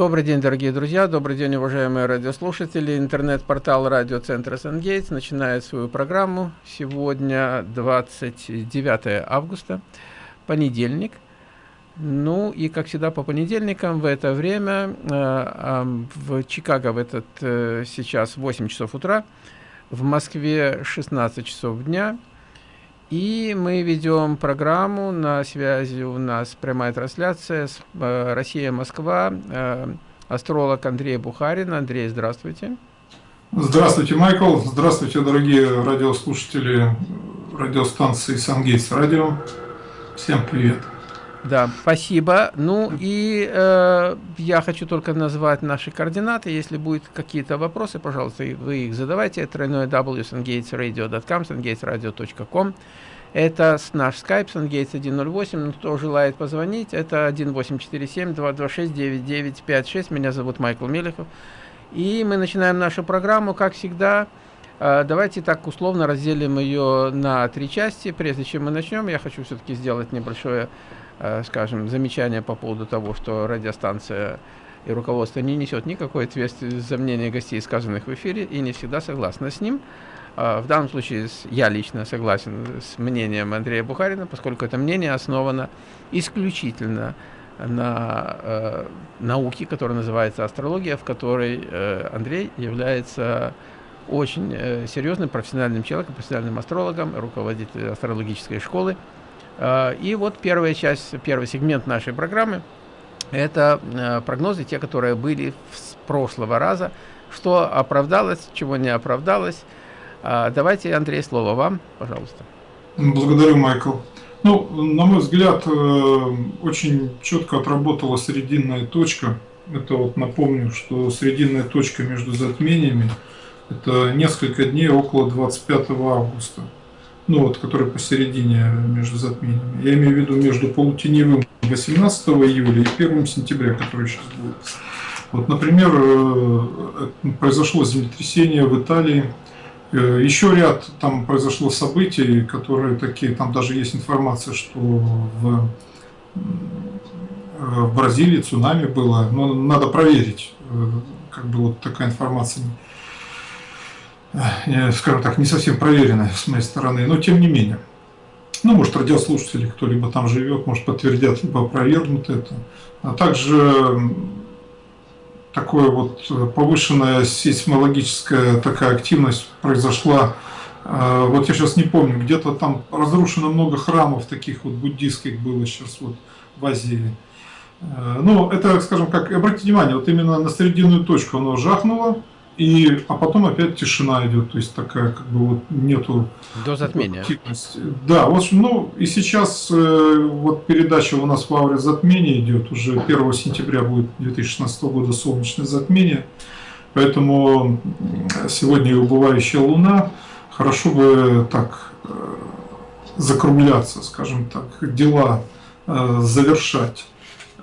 Добрый день, дорогие друзья, добрый день, уважаемые радиослушатели. Интернет-портал радиоцентра «Сангейтс» начинает свою программу. Сегодня 29 августа, понедельник. Ну и, как всегда, по понедельникам в это время, э, в Чикаго в этот э, сейчас 8 часов утра, в Москве 16 часов дня – и мы ведем программу, на связи у нас прямая трансляция с э, Россия-Москва, э, астролог Андрей Бухарин. Андрей, здравствуйте. Здравствуйте, Майкл. Здравствуйте, дорогие радиослушатели радиостанции Сангейтс Радио. Всем привет. Да, спасибо. Ну и э, я хочу только назвать наши координаты. Если будут какие-то вопросы, пожалуйста, вы их задавайте. Тройное w sungatesradio.com, sungatesradio.com. Это наш skype sungates 108. Ну, кто желает позвонить, это 1847-226-9956. Меня зовут Майкл Мелехов. И мы начинаем нашу программу, как всегда. Э, давайте так условно разделим ее на три части. Прежде чем мы начнем, я хочу все-таки сделать небольшое скажем, замечания по поводу того, что радиостанция и руководство не несет никакой ответственности за мнение гостей, сказанных в эфире, и не всегда согласна с ним. Э, в данном случае я лично согласен с мнением Андрея Бухарина, поскольку это мнение основано исключительно на э, науке, которая называется астрология, в которой э, Андрей является очень э, серьезным профессиональным человеком, профессиональным астрологом, руководителем астрологической школы. Э, и вот первая часть, первый сегмент нашей программы – это э, прогнозы, те, которые были с прошлого раза, что оправдалось, чего не оправдалось. Э, давайте, Андрей, слово вам, пожалуйста. Благодарю, Майкл. Ну, на мой взгляд, очень четко отработала срединная точка. Это вот напомню, что срединная точка между затмениями – это несколько дней около 25 августа ну вот, который посередине между затмениями. Я имею в виду между полутеневым 18 июля и 1 сентября, который сейчас будет. Вот, например, э, произошло землетрясение в Италии, э, еще ряд там произошло событий, которые такие, там даже есть информация, что в, э, в Бразилии цунами было, но надо проверить, как бы вот такая информация скажем так, не совсем проверенная с моей стороны, но тем не менее. Ну, может, радиослушатели, кто-либо там живет, может, подтвердят, либо опровергнут это. А также такое вот повышенная сейсмологическая такая активность произошла. А, вот я сейчас не помню, где-то там разрушено много храмов таких вот буддийских было сейчас вот в Азии. А, ну, это, скажем как, обратите внимание, вот именно на срединную точку оно жахнуло, и, а потом опять тишина идет, то есть такая как бы вот нету до затмения. Активности. Да, в общем, ну и сейчас э, вот передача у нас в ауре затмения идет, уже 1 сентября будет 2016 года солнечное затмение, поэтому сегодня и убывающая луна, хорошо бы так э, закругляться, скажем так, дела э, завершать.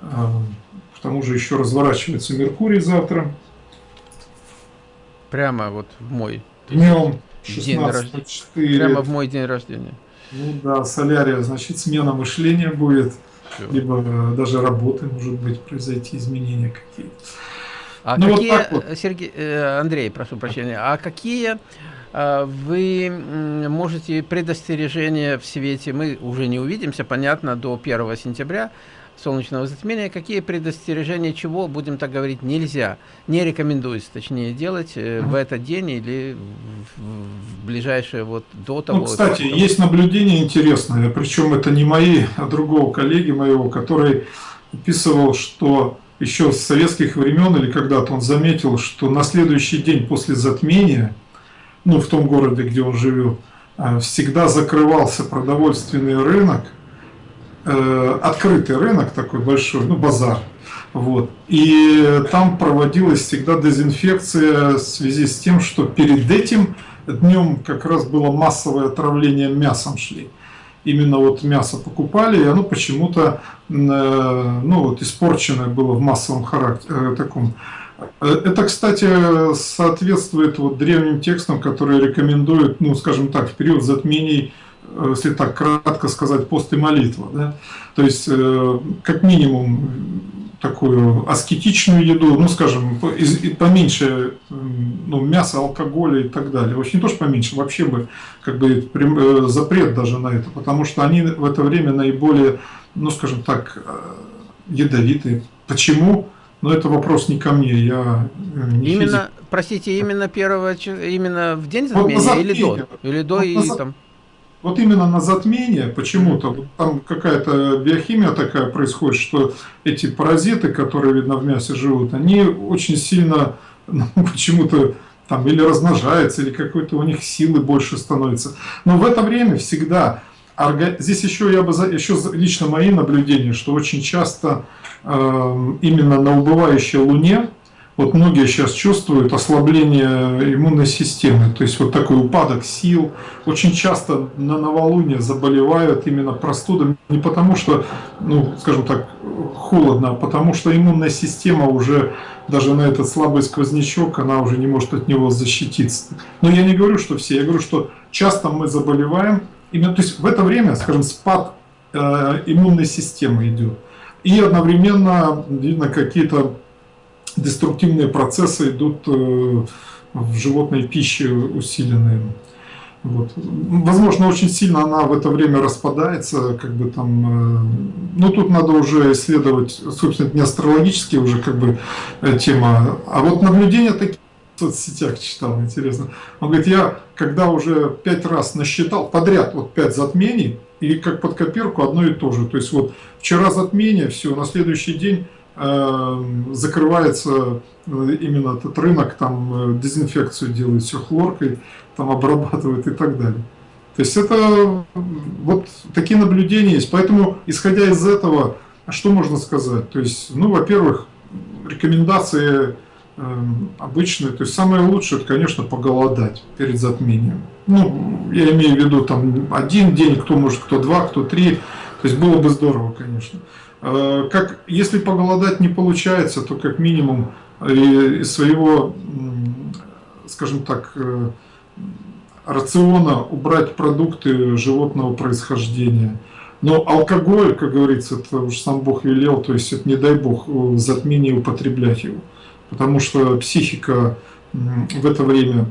Э, к тому же еще разворачивается Меркурий завтра. Прямо вот в мой днем день рождения. Прямо в мой день рождения. Ну да, солярия, значит, смена мышления будет, Все. либо э, даже работы, может быть, произойти изменения какие-то. А ну, какие, вот вот. Сергей, э, Андрей, прошу прощения, а какие э, вы можете предостережения в свете, мы уже не увидимся, понятно, до 1 сентября, солнечного затмения, какие предостережения, чего, будем так говорить, нельзя, не рекомендуется, точнее, делать э, в этот день или в, ближайшее вот до того. Ну, кстати, того. есть наблюдение интересное, причем это не мои, а другого коллеги моего, который описывал, что еще с советских времен или когда-то он заметил, что на следующий день после затмения, ну, в том городе, где он живет, э, всегда закрывался продовольственный рынок, Э, открытый рынок такой большой, ну базар. Вот. И там проводилась всегда дезинфекция в связи с тем, что перед этим днем как раз было массовое отравление мясом шли. Именно вот мясо покупали, и оно почему-то э, ну, вот, испорченное было в массовом характере, э, таком. Это, кстати, соответствует вот древним текстам, которые рекомендуют, ну, скажем так, в период затмений если так кратко сказать, пост и молитва. Да? То есть, э, как минимум, такую аскетичную еду, ну, скажем, поменьше ну, мяса, алкоголя и так далее. Вообще не то, что поменьше, вообще бы как бы э, запрет даже на это, потому что они в это время наиболее, ну, скажем так, э, ядовитые. Почему? Но это вопрос не ко мне, я э, не Именно, физик. простите, именно первого, именно в день затмения, вот или до? Или до вот и там вот именно на затмение почему-то, там какая-то биохимия такая происходит, что эти паразиты, которые, видно, в мясе живут, они очень сильно ну, почему-то там или размножаются, или какой-то у них силы больше становится. Но в это время всегда, здесь еще я бы, еще лично мои наблюдения, что очень часто э, именно на убывающей Луне, вот многие сейчас чувствуют ослабление иммунной системы, то есть вот такой упадок сил. Очень часто на новолуние заболевают именно простудами, не потому что, ну, скажем так, холодно, а потому что иммунная система уже даже на этот слабый сквознячок, она уже не может от него защититься. Но я не говорю, что все, я говорю, что часто мы заболеваем, именно, то есть в это время, скажем, спад э, иммунной системы идет. И одновременно, видно, какие-то деструктивные процессы идут э, в животной пище усиленные. Вот. Возможно, очень сильно она в это время распадается, как бы там, э, ну тут надо уже исследовать, собственно, не астрологические уже как бы э, тема, а вот наблюдения такие в соцсетях читал, интересно. Он говорит, я когда уже пять раз насчитал подряд, вот пять затмений, и как под копирку одно и то же. То есть вот вчера затмение, все, на следующий день закрывается э, именно этот рынок, там э, дезинфекцию делают все хлоркой, там обрабатывают и так далее. То есть это вот такие наблюдения есть. Поэтому, исходя из этого, что можно сказать? То есть, ну, во-первых, рекомендации э, обычные. То есть самое лучшее, это, конечно, поголодать перед затмением. Ну, я имею в виду там один день, кто может, кто два, кто три. То есть было бы здорово, конечно. Э, как, если поголодать не получается, то как минимум э, из своего, скажем так, э, рациона убрать продукты животного происхождения. Но алкоголь, как говорится, это уж сам Бог велел, то есть это не дай Бог затмение употреблять его. Потому что психика в это время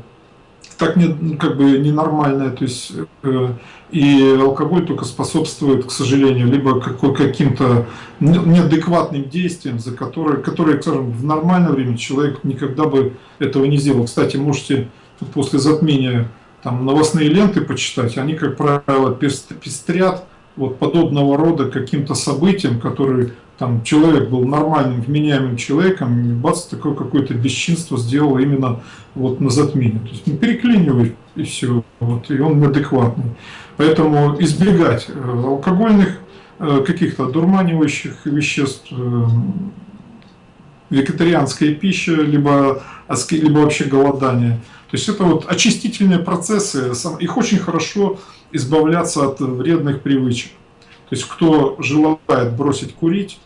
так не, ну, как бы ненормальная, то есть э, и алкоголь только способствует, к сожалению, либо каким-то неадекватным действиям, за которые, которые, скажем, в нормальное время человек никогда бы этого не сделал. Кстати, можете после затмения там новостные ленты почитать, они, как правило, пестрят вот подобного рода каким-то событиям, которые там человек был нормальным, вменяемым человеком, и бац, такое какое-то бесчинство сделал именно вот на затмение. То есть ну, переклинивает и все, вот, и он неадекватный. Поэтому избегать э, алкогольных, э, каких-то дурманивающих веществ, э, вегетарианская пища, либо, либо вообще голодание. То есть это вот очистительные процессы, их очень хорошо избавляться от вредных привычек. То есть кто желает бросить курить,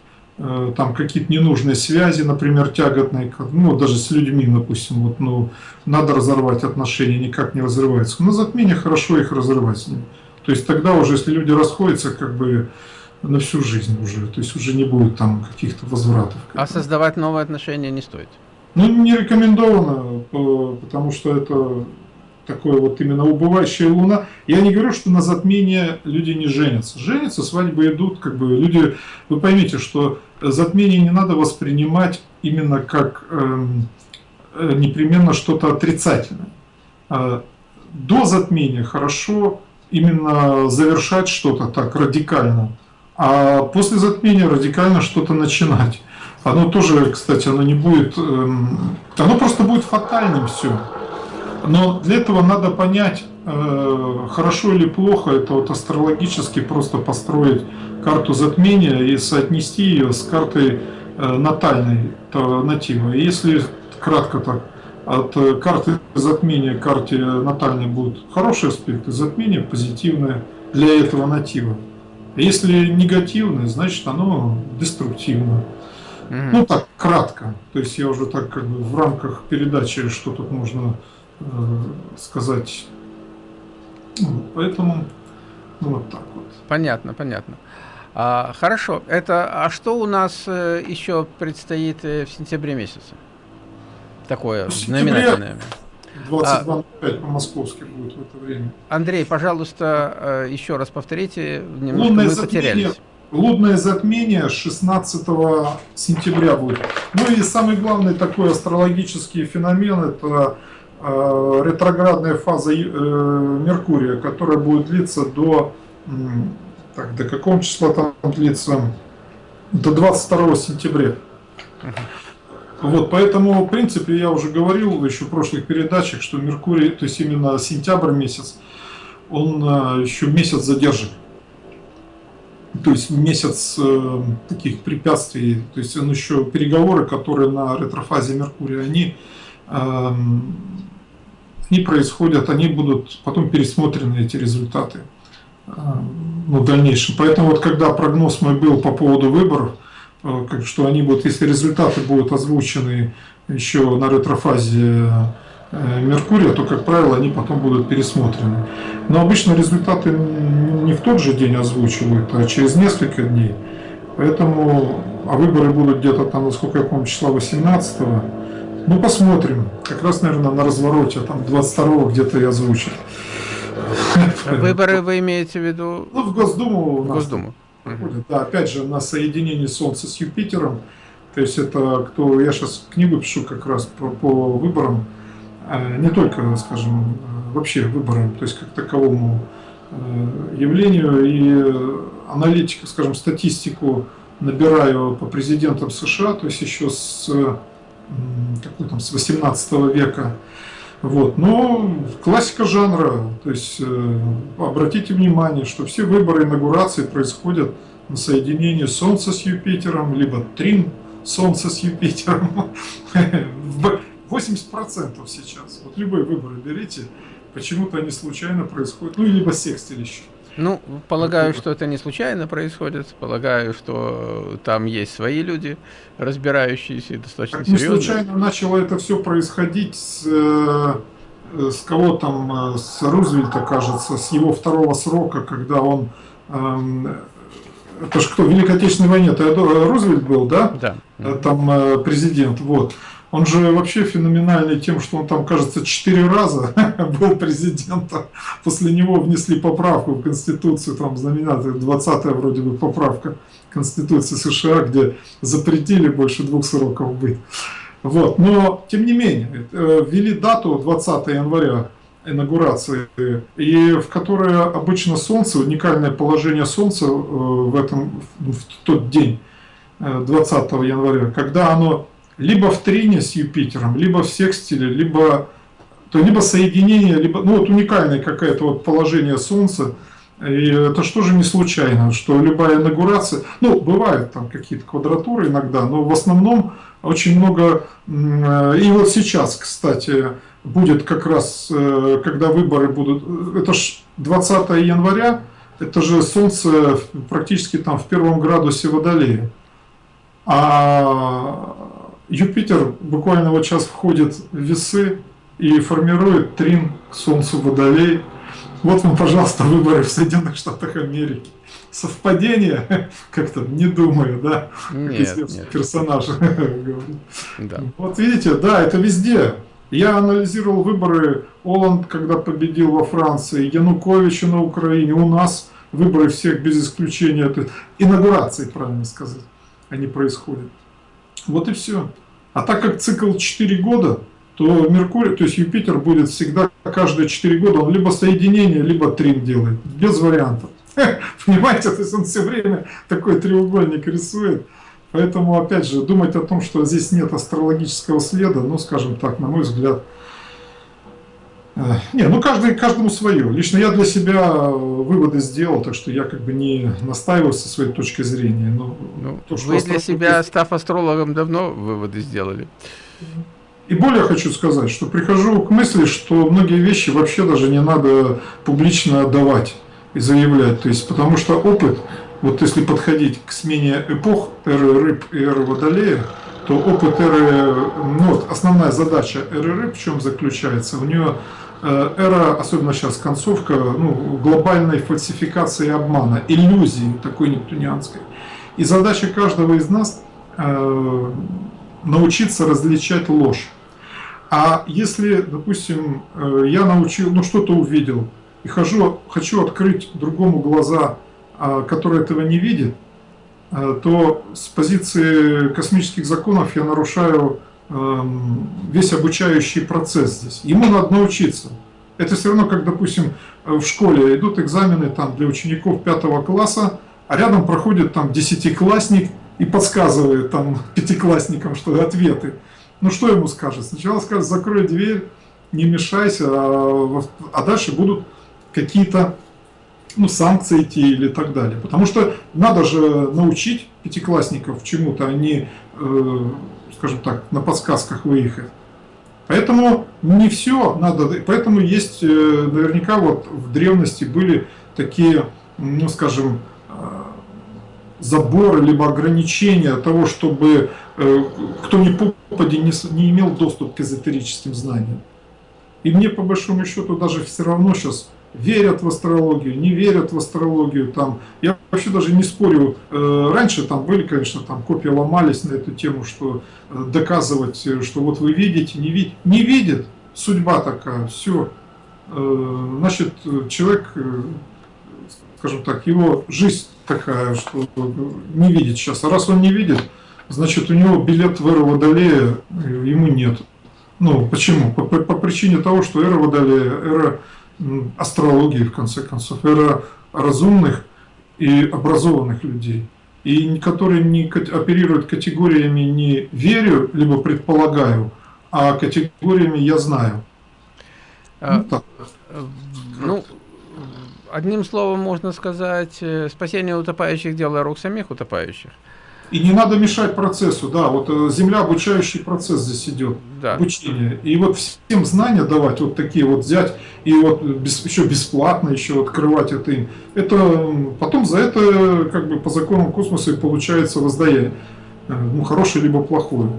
там какие-то ненужные связи, например, тяготные, ну, даже с людьми, допустим, вот, ну, надо разорвать отношения, никак не разрывается. На затмение хорошо их разрывать с ним. То есть тогда уже, если люди расходятся, как бы на всю жизнь уже, то есть уже не будет там каких-то возвратов. А создавать новые отношения не стоит? Ну, не рекомендовано, э, потому что это такое вот именно убывающая луна. Я не говорю, что на затмение люди не женятся. Женятся, свадьбы идут, как бы люди... Вы поймите, что затмение не надо воспринимать именно как эм, э, непременно что-то отрицательное. А до затмения хорошо именно завершать что-то так радикально, а после затмения радикально что-то начинать. Оно тоже, кстати, оно не будет, эм, оно просто будет фатальным все. Но для этого надо понять, хорошо или плохо, это вот астрологически просто построить карту затмения и соотнести ее с картой э, натальной натива. если кратко так, от карты затмения к карте натальной будут хорошие аспекты, затмение позитивное для этого натива. Если негативное, значит оно деструктивно. Ну так, кратко. То есть я уже так как бы в рамках передачи, что тут можно Э, сказать. Поэтому ну, вот так вот. Понятно, понятно. А, хорошо. Это, а что у нас э, еще предстоит э, в сентябре месяце? Такое знаменательное. 22.05 а, по-московски будет в это время. Андрей, пожалуйста, э, еще раз повторите. Немножко Лунное мы затмение, потерялись. Лунное затмение 16 сентября будет. Ну и самый главный такой астрологический феномен это ретроградная фаза э, Меркурия, которая будет длиться до так, до какого числа там длится? До 22 сентября. Вот, поэтому, в принципе, я уже говорил еще в прошлых передачах, что Меркурий, то есть именно сентябрь месяц, он э, еще месяц задержит. То есть месяц э, таких препятствий, то есть он еще переговоры, которые на ретрофазе Меркурия, они, э, они происходят, они будут потом пересмотрены, эти результаты ну, в дальнейшем. Поэтому вот когда прогноз мой был по поводу выборов, э, что они будут, если результаты будут озвучены еще на ретрофазе э, Меркурия, то, как правило, они потом будут пересмотрены. Но обычно результаты не в тот же день озвучивают, а через несколько дней. Поэтому, а выборы будут где-то там, насколько я помню, числа 18 -го. Ну, посмотрим. Как раз, наверное, на развороте, там 22 где-то и озвучат. Выборы вы имеете в виду? Ну, в Госдуму. В Госдуму. Проходит. Да, опять же, на соединении Солнца с Юпитером. То есть это кто, я сейчас книгу пишу как раз по, по выборам, а не только, скажем, вообще выборам, то есть как таковому э, явлению и аналитику, скажем, статистику набираю по президентам США, то есть еще с, какой там, с 18 века, вот. Но классика жанра, то есть э, обратите внимание, что все выборы инаугурации происходят на соединении Солнца с Юпитером, либо трин Солнца с Юпитером. 80% сейчас. Вот любые выборы берите, почему-то они случайно происходят, ну, либо секстилище. Ну, полагаю, что это не случайно происходит. Полагаю, что там есть свои люди, разбирающиеся и достаточно серьезно. Не случайно начало это все происходить с, э, с кого там, э, с Рузвельта, кажется, с его второго срока, когда он... Эм, это же кто, в Великой Отечественной войне, это Рузвельт был, да? Да. Э, там президент, вот. Он же вообще феноменальный тем, что он там, кажется, четыре раза был президентом. После него внесли поправку в Конституцию, там знаменитая 20-я вроде бы поправка Конституции США, где запретили больше двух сроков быть. Вот. Но, тем не менее, э, ввели дату 20 января инаугурации, и в которой обычно Солнце, уникальное положение Солнца э, в, этом, в тот день, 20 э, января, когда оно либо в трине с Юпитером, либо в секстиле, либо, то либо соединение, либо, ну вот уникальное какое-то вот положение Солнца, и это что же не случайно, что любая инаугурация, ну, бывают там какие-то квадратуры иногда, но в основном очень много, и вот сейчас, кстати, будет как раз, э, когда выборы будут, это ж 20 января, это же Солнце практически там в первом градусе Водолея. А Юпитер буквально вот сейчас входит в весы и формирует трин к Солнцу Водолей. Вот вам, пожалуйста, выборы в Соединенных Штатах Америки. Совпадение? Как-то не думаю, да? Нет, нет. Персонаж да. Вот видите, да, это везде. Я анализировал выборы Оланд, когда победил во Франции, Януковича на Украине, у нас выборы всех без исключения, это инаугурации, правильно сказать, они происходят. Вот и все. А так как цикл 4 года, то Меркурий, то есть Юпитер будет всегда каждые 4 года, он либо соединение, либо трин делает, без вариантов. Понимаете, то есть он все время такой треугольник рисует. Поэтому, опять же, думать о том, что здесь нет астрологического следа, ну, скажем так, на мой взгляд, не, ну каждый, каждому свое. Лично я для себя выводы сделал, так что я как бы не настаиваю со своей точки зрения. Но ну, то, что вы для себя, став астрологом, давно выводы сделали. И более хочу сказать, что прихожу к мысли, что многие вещи вообще даже не надо публично отдавать и заявлять. То есть, потому что опыт, вот если подходить к смене эпох, эры рыб и эры водолея, то опыт эры, ну вот основная задача рыб в чем заключается? У нее эра, особенно сейчас концовка, ну, глобальной фальсификации обмана, иллюзии такой нептунианской. И задача каждого из нас э, научиться различать ложь. А если, допустим, я научил, ну что-то увидел, и хожу, хочу открыть другому глаза, э, который этого не видит, то с позиции космических законов я нарушаю эм, весь обучающий процесс здесь. Ему надо научиться. Это все равно, как, допустим, в школе идут экзамены там, для учеников пятого класса, а рядом проходит там десятиклассник и подсказывает там пятиклассникам, что ответы. Ну что ему скажет? Сначала скажет, закрой дверь, не мешайся, а, а дальше будут какие-то ну, санкции идти или так далее. Потому что надо же научить пятиклассников чему-то, а не, э, скажем так, на подсказках выехать. Поэтому не все надо, поэтому есть, э, наверняка вот в древности были такие, ну скажем, заборы, либо ограничения того, чтобы э, кто ни попади не, не имел доступ к эзотерическим знаниям. И мне по большому счету даже все равно сейчас верят в астрологию, не верят в астрологию. Там, я вообще даже не спорю. Э, раньше там были, конечно, там копии ломались на эту тему, что э, доказывать, что вот вы видите, не видите. Не видит, судьба такая, все. Значит, человек, скажем так, его жизнь такая, что не видит сейчас. А раз он не видит, значит у него билет в эру Водолея ему нет. Ну, почему? По, по, по причине того, что эра Водолея, эра астрологии, в конце концов, эра разумных и образованных людей, и которые не оперируют категориями не верю, либо предполагаю, а категориями я знаю. А, ну, ну одним словом можно сказать, э, спасение утопающих – дело рук самих утопающих. И не надо мешать процессу, да, вот э, земля обучающий процесс здесь идет, да. обучение. И вот всем знания давать, вот такие вот взять, и вот без, еще бесплатно еще открывать это им. Это потом за это как бы по законам космоса и получается воздаяние, э, ну хорошее либо плохое.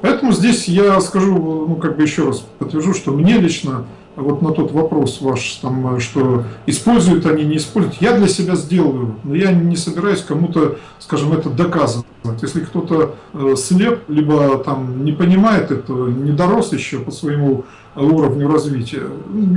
Поэтому здесь я скажу, ну как бы еще раз подтвержу, что мне лично вот на тот вопрос ваш, там, что используют они, не используют, я для себя сделаю, но я не собираюсь кому-то, скажем, это доказывать. Если кто-то э, слеп, либо там не понимает этого, не дорос еще по своему уровню развития,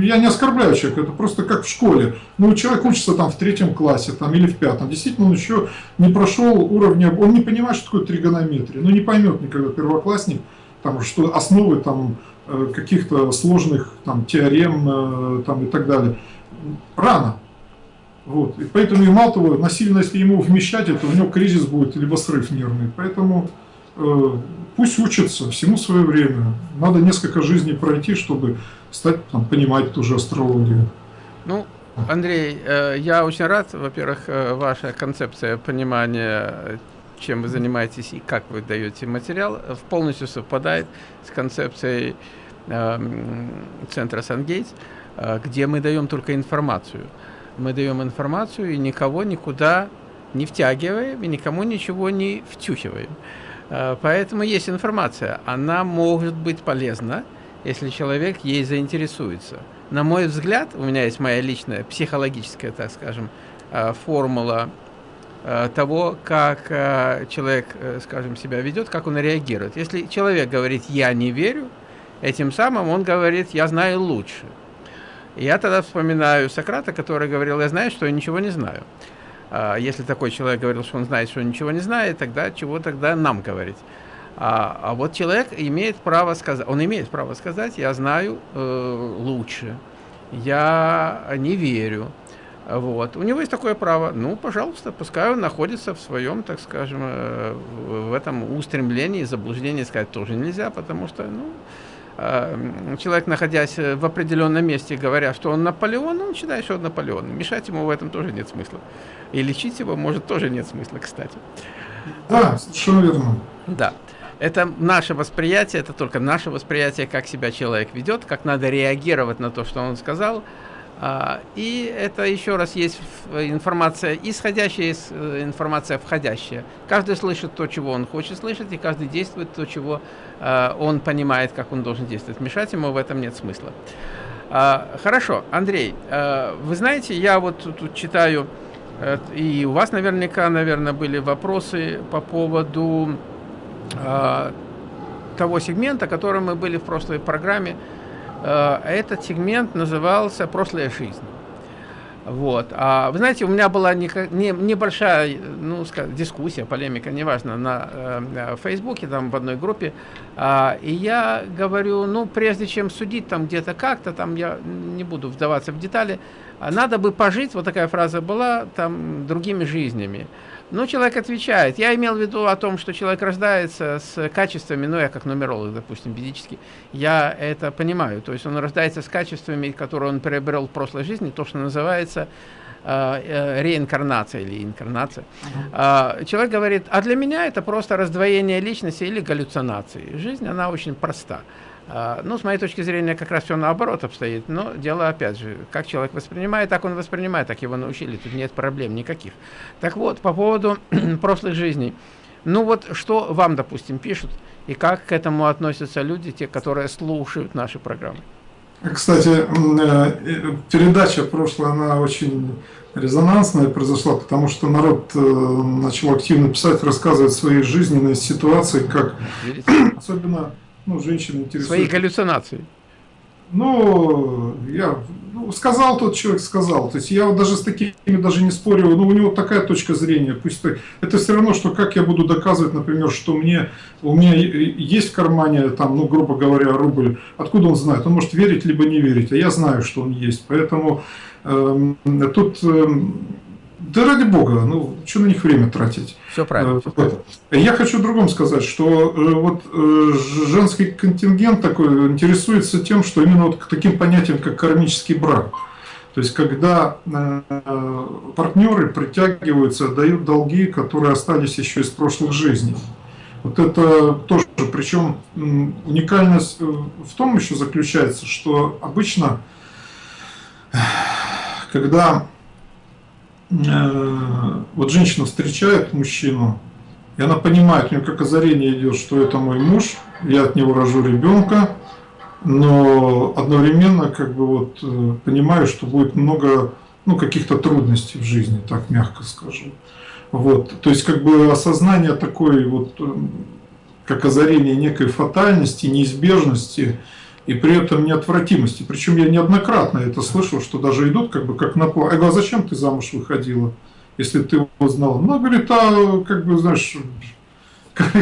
я не оскорбляю человека, это просто как в школе. Ну, человек учится там в третьем классе там, или в пятом, действительно он еще не прошел уровня, он не понимает, что такое тригонометрия, ну не поймет никогда первоклассник, там, что основы там, Э, каких-то сложных там, теорем э, там, и так далее. Рано. Вот. И поэтому и мало того, насильно, если ему вмещать это, у него кризис будет, либо срыв нервный. Поэтому э, пусть учится, всему свое время. Надо несколько жизней пройти, чтобы стать, там, понимать ту же астрологию. Ну, Андрей, э, я очень рад, во-первых, ваша концепция понимания чем вы занимаетесь и как вы даете материал, полностью совпадает с концепцией центра Сангейтс, э, где мы даем только информацию. Мы даем информацию и никого никуда не втягиваем, и никому ничего не втюхиваем. Э, поэтому есть информация. Она может быть полезна, если человек ей заинтересуется. На мой взгляд, у меня есть моя личная психологическая, так скажем, э, формула того, как человек, скажем, себя ведет, как он реагирует. Если человек говорит «я не верю», Этим самым он говорит, я знаю лучше. Я тогда вспоминаю Сократа, который говорил, я знаю, что я ничего не знаю. А, если такой человек говорил, что он знает, что он ничего не знает, тогда чего тогда нам говорить? А, а вот человек имеет право сказать, он имеет право сказать, я знаю э, лучше, я не верю. Вот. У него есть такое право. Ну, пожалуйста, пускай он находится в своем, так скажем, э, в этом устремлении, заблуждении сказать тоже нельзя, потому что, ну, человек, находясь в определенном месте, говоря, что он Наполеон, он считает, что он Наполеон. Мешать ему в этом тоже нет смысла. И лечить его, может, тоже нет смысла, кстати. Да, совершенно верно. Да. Это наше восприятие, это только наше восприятие, как себя человек ведет, как надо реагировать на то, что он сказал, и это еще раз есть информация исходящая, э, информация входящая. Каждый слышит то, чего он хочет слышать, и каждый действует то, чего э, он понимает, как он должен действовать. Мешать ему в этом нет смысла. А, хорошо, Андрей, а, вы знаете, я вот тут читаю, э, и у вас наверняка, наверное, были вопросы по поводу а, того сегмента, которым мы были в прошлой программе. А, этот сегмент назывался «Прошлая жизнь». Вот. А вы знаете, у меня была не, не, небольшая ну, скажем, дискуссия, полемика, неважно, на э, Фейсбуке, там в одной группе. А, и я говорю, ну, прежде чем судить там где-то как-то, там я не буду вдаваться в детали, надо бы пожить, вот такая фраза была, там, другими жизнями. Ну, человек отвечает. Я имел в виду о том, что человек рождается с качествами, ну, я как нумеролог, допустим, физически, я это понимаю. То есть он рождается с качествами, которые он приобрел в прошлой жизни, то, что называется э, э, реинкарнация или инкарнация. -huh. Человек говорит, а для меня это просто раздвоение личности или галлюцинации. Жизнь, она очень проста. А, ну, с моей точки зрения, как раз все наоборот обстоит. Но дело, опять же, как человек воспринимает, так он воспринимает, так его научили. Тут нет проблем никаких. Так вот, по поводу прошлых жизней. Ну вот, что вам, допустим, пишут, и как к этому относятся люди, те, которые слушают наши программы? Кстати, э, передача прошлая, она очень резонансная произошла, потому что народ э, начал активно писать, рассказывать свои жизненные ситуации, как особенно ну, женщины интересуют. Свои галлюцинации. Ну, я ну, сказал тот человек, сказал. То есть я даже с такими даже не спорю. Ну, у него такая точка зрения. Пусть это, это все равно, что как я буду доказывать, например, что мне у меня есть в кармане, там, ну, грубо говоря, рубль. Откуда он знает? Он может верить либо не верить. А я знаю, что он есть. Поэтому э, тут э, да ради бога, ну что на них время тратить? Все правильно. Все правильно. Я хочу другом сказать, что э, вот э, женский контингент такой интересуется тем, что именно вот к таким понятиям, как кармический брак. То есть, когда э, партнеры притягиваются, дают долги, которые остались еще из прошлых жизней. Вот это тоже, причем уникальность в том еще заключается, что обычно, когда Э, вот женщина встречает мужчину, и она понимает, у нее как озарение идет, что это мой муж, я от него рожу ребенка, но одновременно как бы вот э, понимаю, что будет много ну, каких-то трудностей в жизни, так мягко скажу. Вот, то есть как бы осознание такой вот, э, как озарение некой фатальности, неизбежности, и при этом неотвратимости. Причем я неоднократно это слышал, что даже идут как бы как на план. Я говорю, а зачем ты замуж выходила, если ты его знала? Ну, говорит, а как бы, знаешь, как,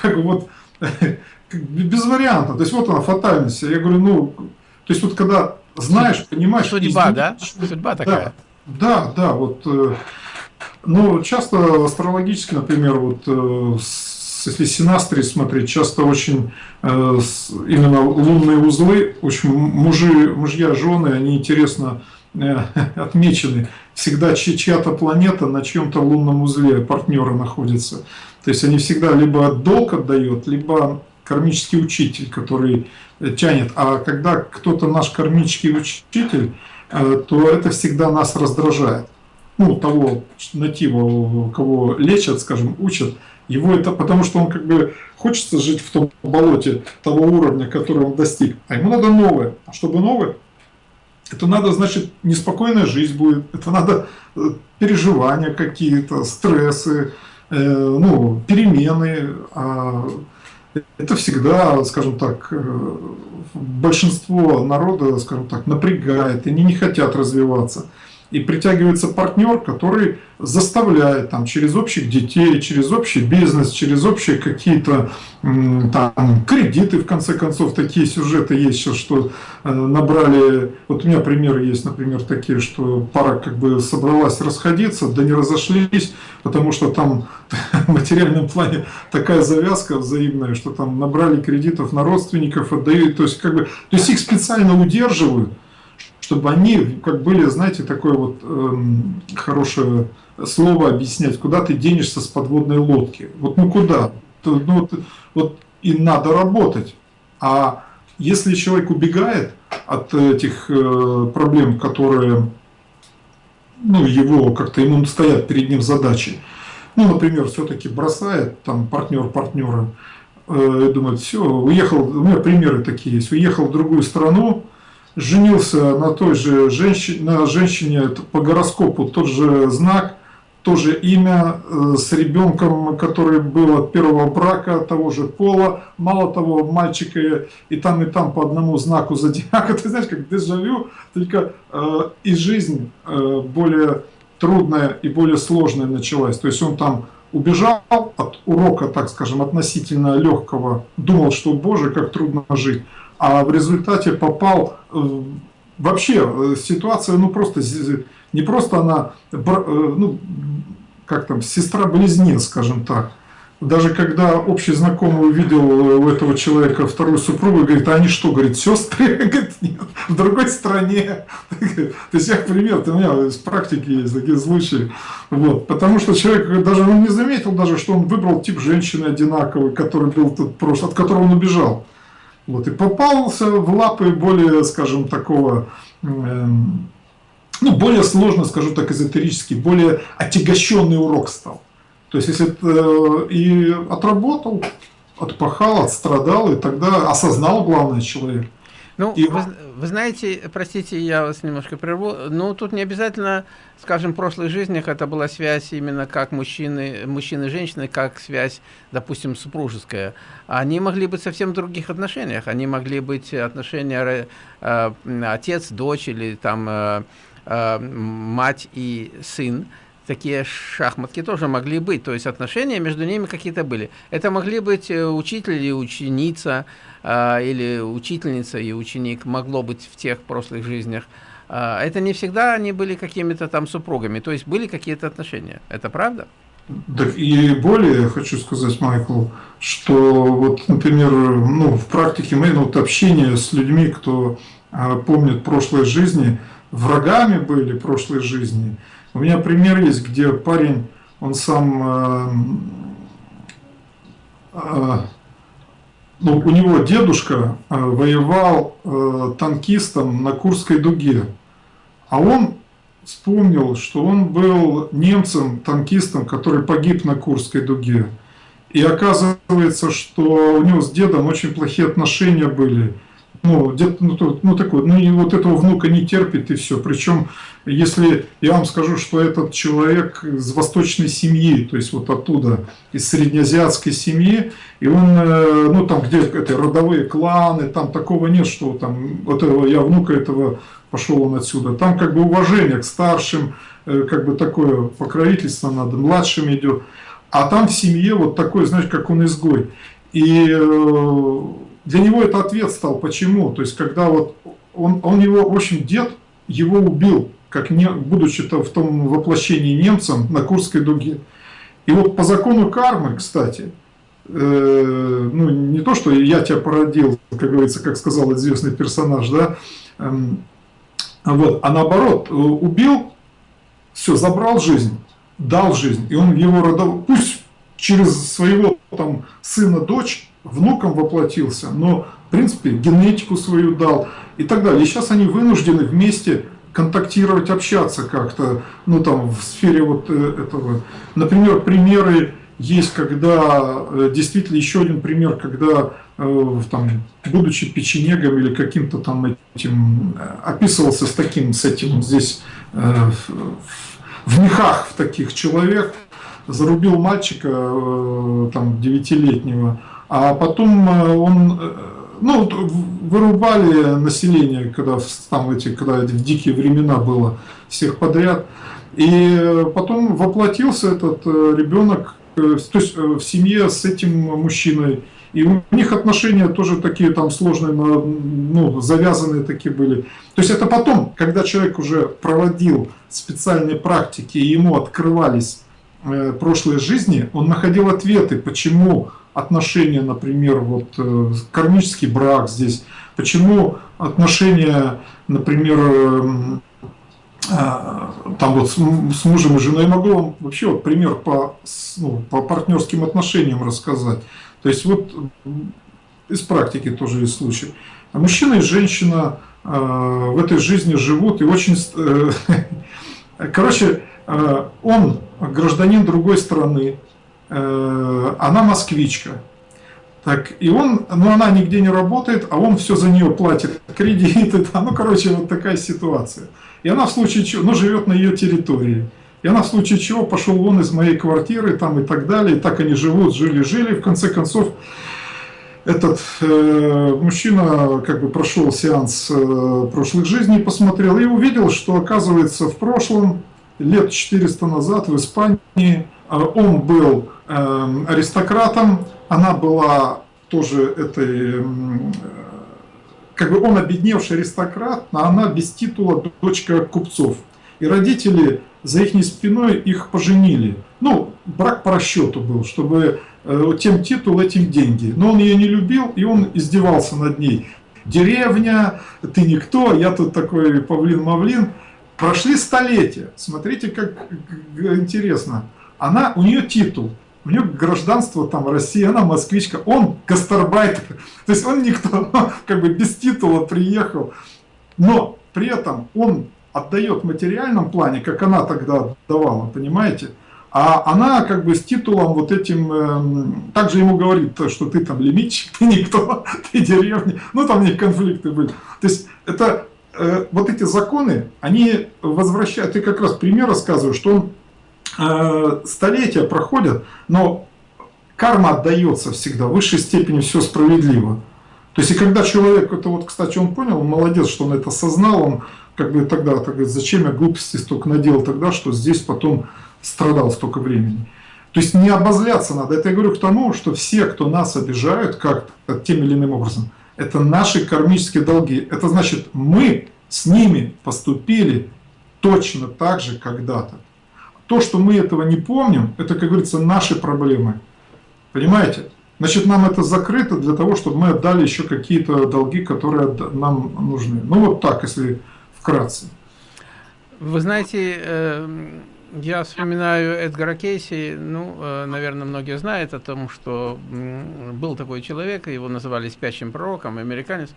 как вот без варианта. То есть вот она фатальность. Я говорю, ну, то есть вот когда знаешь, понимаешь... Судьба, да? Судьба такая. Да, да, да вот... Э, ну, часто астрологически, например, вот э, если синастрии смотреть, часто очень именно лунные узлы, очень мужи, мужья, жены, они интересно э, отмечены. Всегда чья-то планета на чьем-то лунном узле партнера находится. То есть они всегда либо долг отдает, либо кармический учитель, который э, тянет. А когда кто-то наш кармический учитель, то это всегда нас раздражает. Ну, того натива, кого лечат, скажем, учат, его это потому, что он как бы хочется жить в том болоте того уровня, который он достиг. А ему надо новое. А чтобы новое, это надо, значит, неспокойная жизнь будет. Это надо э, переживания какие-то, стрессы, э, ну, перемены. А это всегда, скажем так, э, большинство народа, скажем так, напрягает, и они не хотят развиваться и притягивается партнер, который заставляет там, через общих детей, через общий бизнес, через общие какие-то там, кредиты, в конце концов, такие сюжеты есть сейчас, что э, набрали, вот у меня примеры есть, например, такие, что пара как бы собралась расходиться, да не разошлись, потому что там в материальном плане такая завязка взаимная, что там набрали кредитов на родственников, отдают, то есть как бы, то есть их специально удерживают, чтобы они как были, знаете, такое вот эм, хорошее слово объяснять, куда ты денешься с подводной лодки. Вот ну куда? Ну, вот, вот и надо работать. А если человек убегает от этих э, проблем, которые ну, его как-то ему стоят перед ним задачи, ну, например, все-таки бросает там партнер партнера, э, думает, все, уехал, у меня примеры такие есть, уехал в другую страну, женился на той же женщине, на женщине по гороскопу, тот же знак, тоже имя, э, с ребенком, который был от первого брака, того же пола, мало того, мальчика и там, и там по одному знаку зодиака, ты знаешь, как дежавю, только э, и жизнь э, более трудная и более сложная началась, то есть он там убежал от урока, так скажем, относительно легкого, думал, что, боже, как трудно жить, а в результате попал э, вообще э, ситуация, ну просто не просто она, э, ну как там, сестра-близнец, скажем так. Даже когда общий знакомый увидел у этого человека вторую супругу, говорит, а они что, говорит, сестры? Говорит, нет, в другой стране. То есть, я пример, у меня из практики есть такие случаи. Вот. Потому что человек даже он не заметил, даже, что он выбрал тип женщины одинаковый, который был тут прошлый, от которого он убежал. Вот, и попался в лапы более, скажем, такого, эм, ну, более сложно, скажу так, эзотерический, более отягощенный урок стал. То есть, если э, и отработал, отпахал, отстрадал, и тогда осознал главное человек. Ну, и... вы, вы знаете, простите, я вас немножко прерву, ну, тут не обязательно, скажем, в прошлых жизнях это была связь именно как мужчины, мужчины и женщины, как связь, допустим, супружеская. Они могли быть совсем в других отношениях. Они могли быть отношения э, отец, дочь или там э, э, мать и сын такие шахматки тоже могли быть, то есть отношения между ними какие-то были. Это могли быть э, учитель и ученица, или учительница и ученик, могло быть в тех прошлых жизнях. Э, это не всегда они были какими-то там супругами, то есть были какие-то отношения. Это правда? Да и более хочу сказать Майклу, что вот, например, ну, в практике моей, ну, вот общение с людьми, кто э, помнит прошлой жизни, врагами были прошлой жизни – у меня пример есть, где парень, он сам, э, э, ну, у него дедушка э, воевал э, танкистом на Курской дуге, а он вспомнил, что он был немцем, танкистом, который погиб на Курской дуге. И оказывается, что у него с дедом очень плохие отношения были ну, ну, ну такой, ну и вот этого внука не терпит и все. Причем, если я вам скажу, что этот человек из восточной семьи, то есть вот оттуда, из среднеазиатской семьи, и он, э, ну там где это родовые кланы, там такого нет, что там, вот этого, я внука этого, пошел он отсюда. Там как бы уважение к старшим, э, как бы такое покровительство надо, младшим идет. А там в семье вот такой, знаешь, как он изгой. И э, для него это ответ стал. Почему? То есть, когда вот он, он его, в общем, дед его убил, как не, будучи -то в том воплощении немцем на Курской дуге. И вот по закону кармы, кстати, э, ну не то, что я тебя породил, как говорится, как сказал известный персонаж, да, э, вот, а наоборот, э, убил, все, забрал жизнь, дал жизнь, и он его родов, пусть через своего там сына, дочь, внуком воплотился, но, в принципе, генетику свою дал и так далее. И сейчас они вынуждены вместе контактировать, общаться как-то, ну, там, в сфере вот э, этого. Например, примеры есть, когда, э, действительно, еще один пример, когда, э, там, будучи печенегом или каким-то там этим, описывался с таким, с этим здесь, в мехах в таких человек, зарубил мальчика, там, девятилетнего, а потом э, он, э, ну, вырубали население, когда там эти, когда в дикие времена было всех подряд. И потом воплотился этот э, ребенок, то есть в семье с этим мужчиной. И у них отношения тоже такие там сложные, ну, завязанные такие были. То есть это потом, когда человек уже проводил специальные практики, и ему открывались прошлые жизни, он находил ответы, почему отношения, например, вот э, кармический брак здесь, почему отношения, например, эм, э, там вот с, мужем и женой, я могу вам вообще вот пример по, ну, по партнерским отношениям рассказать. То есть вот из практики тоже есть случай. Мужчина и женщина э, в этой жизни живут и очень... Э, короче, э, он гражданин другой страны, Э, она москвичка. Так, и он, ну она нигде не работает, а он все за нее платит, кредиты, там, ну, короче, вот такая ситуация. И она в случае чего, ну, живет на ее территории. И она в случае чего пошел вон из моей квартиры, там и так далее. И так они живут, жили-жили. В конце концов, этот э, мужчина как бы прошел сеанс э, прошлых жизней, посмотрел и увидел, что оказывается в прошлом, лет 400 назад в Испании, э, он был э, аристократом, она была тоже этой, э, как бы он обедневший аристократ, а она без титула дочка купцов. И родители за их спиной их поженили. Ну, брак по расчету был, чтобы э, тем титул, этим деньги. Но он ее не любил, и он издевался над ней. Деревня, ты никто, я тут такой павлин-мавлин. Прошли столетия. Смотрите, как интересно. Она, у нее титул, у нее гражданство там России, она москвичка, он гастарбайтер. То есть он никто, как бы без титула приехал. Но при этом он отдает в материальном плане, как она тогда давала, понимаете? А она как бы с титулом вот этим, э, также ему говорит, что ты там лимитчик, ты никто, ты деревня, ну там у них конфликты были. То есть это э, вот эти законы, они возвращают, ты как раз пример рассказываю, что он э, столетия проходят, но карма отдается всегда, в высшей степени все справедливо. То есть и когда человек, это вот, кстати, он понял, он молодец, что он это осознал, он как бы тогда, так говорит, зачем я глупости столько наделал тогда, что здесь потом страдал столько времени. То есть не обозляться надо. Это я говорю к тому, что все, кто нас обижают как-то тем или иным образом, это наши кармические долги. Это значит, мы с ними поступили точно так же когда-то. То, что мы этого не помним, это, как говорится, наши проблемы. Понимаете? Значит, нам это закрыто для того, чтобы мы отдали еще какие-то долги, которые нам нужны. Ну вот так, если вкратце. Вы знаете, э, я вспоминаю Эдгара Кейси, ну, э, наверное, многие знают о том, что был такой человек, его называли спящим пророком, американец,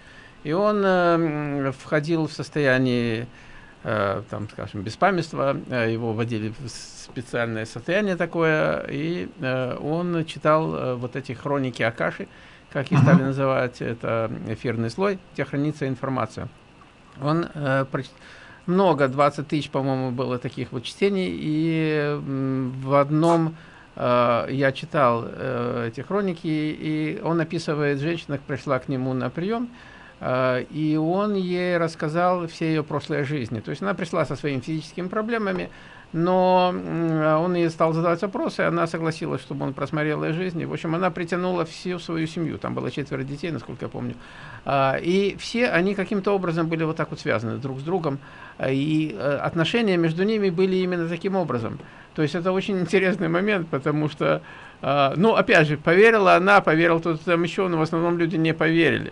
и он э, входил в состояние, там, скажем, беспамятства, его вводили в специальное состояние такое, и он читал вот эти хроники Акаши, как их стали называть, это эфирный слой, где хранится информация. Он э, много, 20 тысяч, по-моему, было таких вот чтений, и в одном э, я читал э, эти хроники, и он описывает, женщина пришла к нему на прием, э, и он ей рассказал все ее прошлые жизни. То есть она пришла со своими физическими проблемами, но он ей стал задавать вопросы, она согласилась, чтобы он просмотрел ее жизнь. И, в общем, она притянула всю свою семью, там было четверо детей, насколько я помню. А, и все они каким-то образом были вот так вот связаны друг с другом, а, и э, отношения между ними были именно таким образом. То есть это очень интересный момент, потому что, ну, опять же, поверила она, поверил тот там еще, но в основном люди не поверили.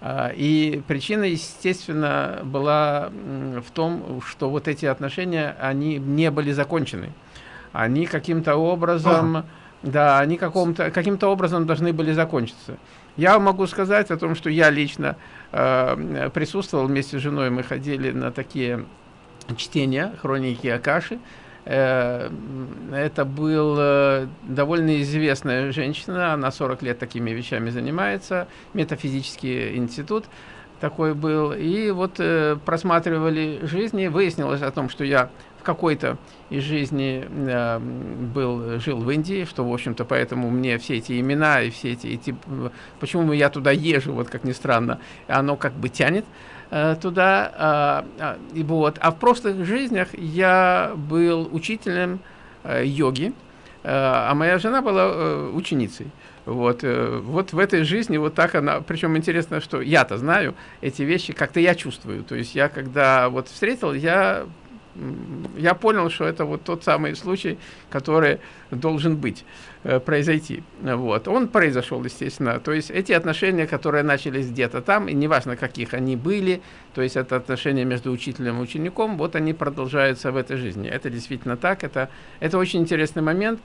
А, и причина, естественно, была в том, что вот эти отношения, они не были закончены. Они каким-то образом, да, они каким-то каким образом должны были закончиться. Я могу сказать о том, что я лично э, присутствовал вместе с женой, мы ходили на такие чтения хроники Акаши, это был э, довольно известная женщина, она 40 лет такими вещами занимается, метафизический институт такой был. И вот э, просматривали жизни, выяснилось о том, что я в какой-то из жизни был, жил в Индии, что, в общем-то, поэтому мне все эти имена и все эти, эти почему я туда езжу, вот как ни странно, оно как бы тянет. Э, туда. А, а, и вот. А в прошлых жизнях я был учителем э, йоги, э, а моя жена была ученицей. Вот, вот в этой жизни вот так она, причем интересно, что я-то знаю эти вещи, как-то я чувствую. То есть я когда вот встретил, я я понял, что это вот тот самый случай, который должен быть, э, произойти. Вот. Он произошел, естественно. То есть эти отношения, которые начались где-то там, и неважно, каких они были, то есть это отношения между учителем и учеником, вот они продолжаются в этой жизни. Это действительно так, это, это очень интересный момент.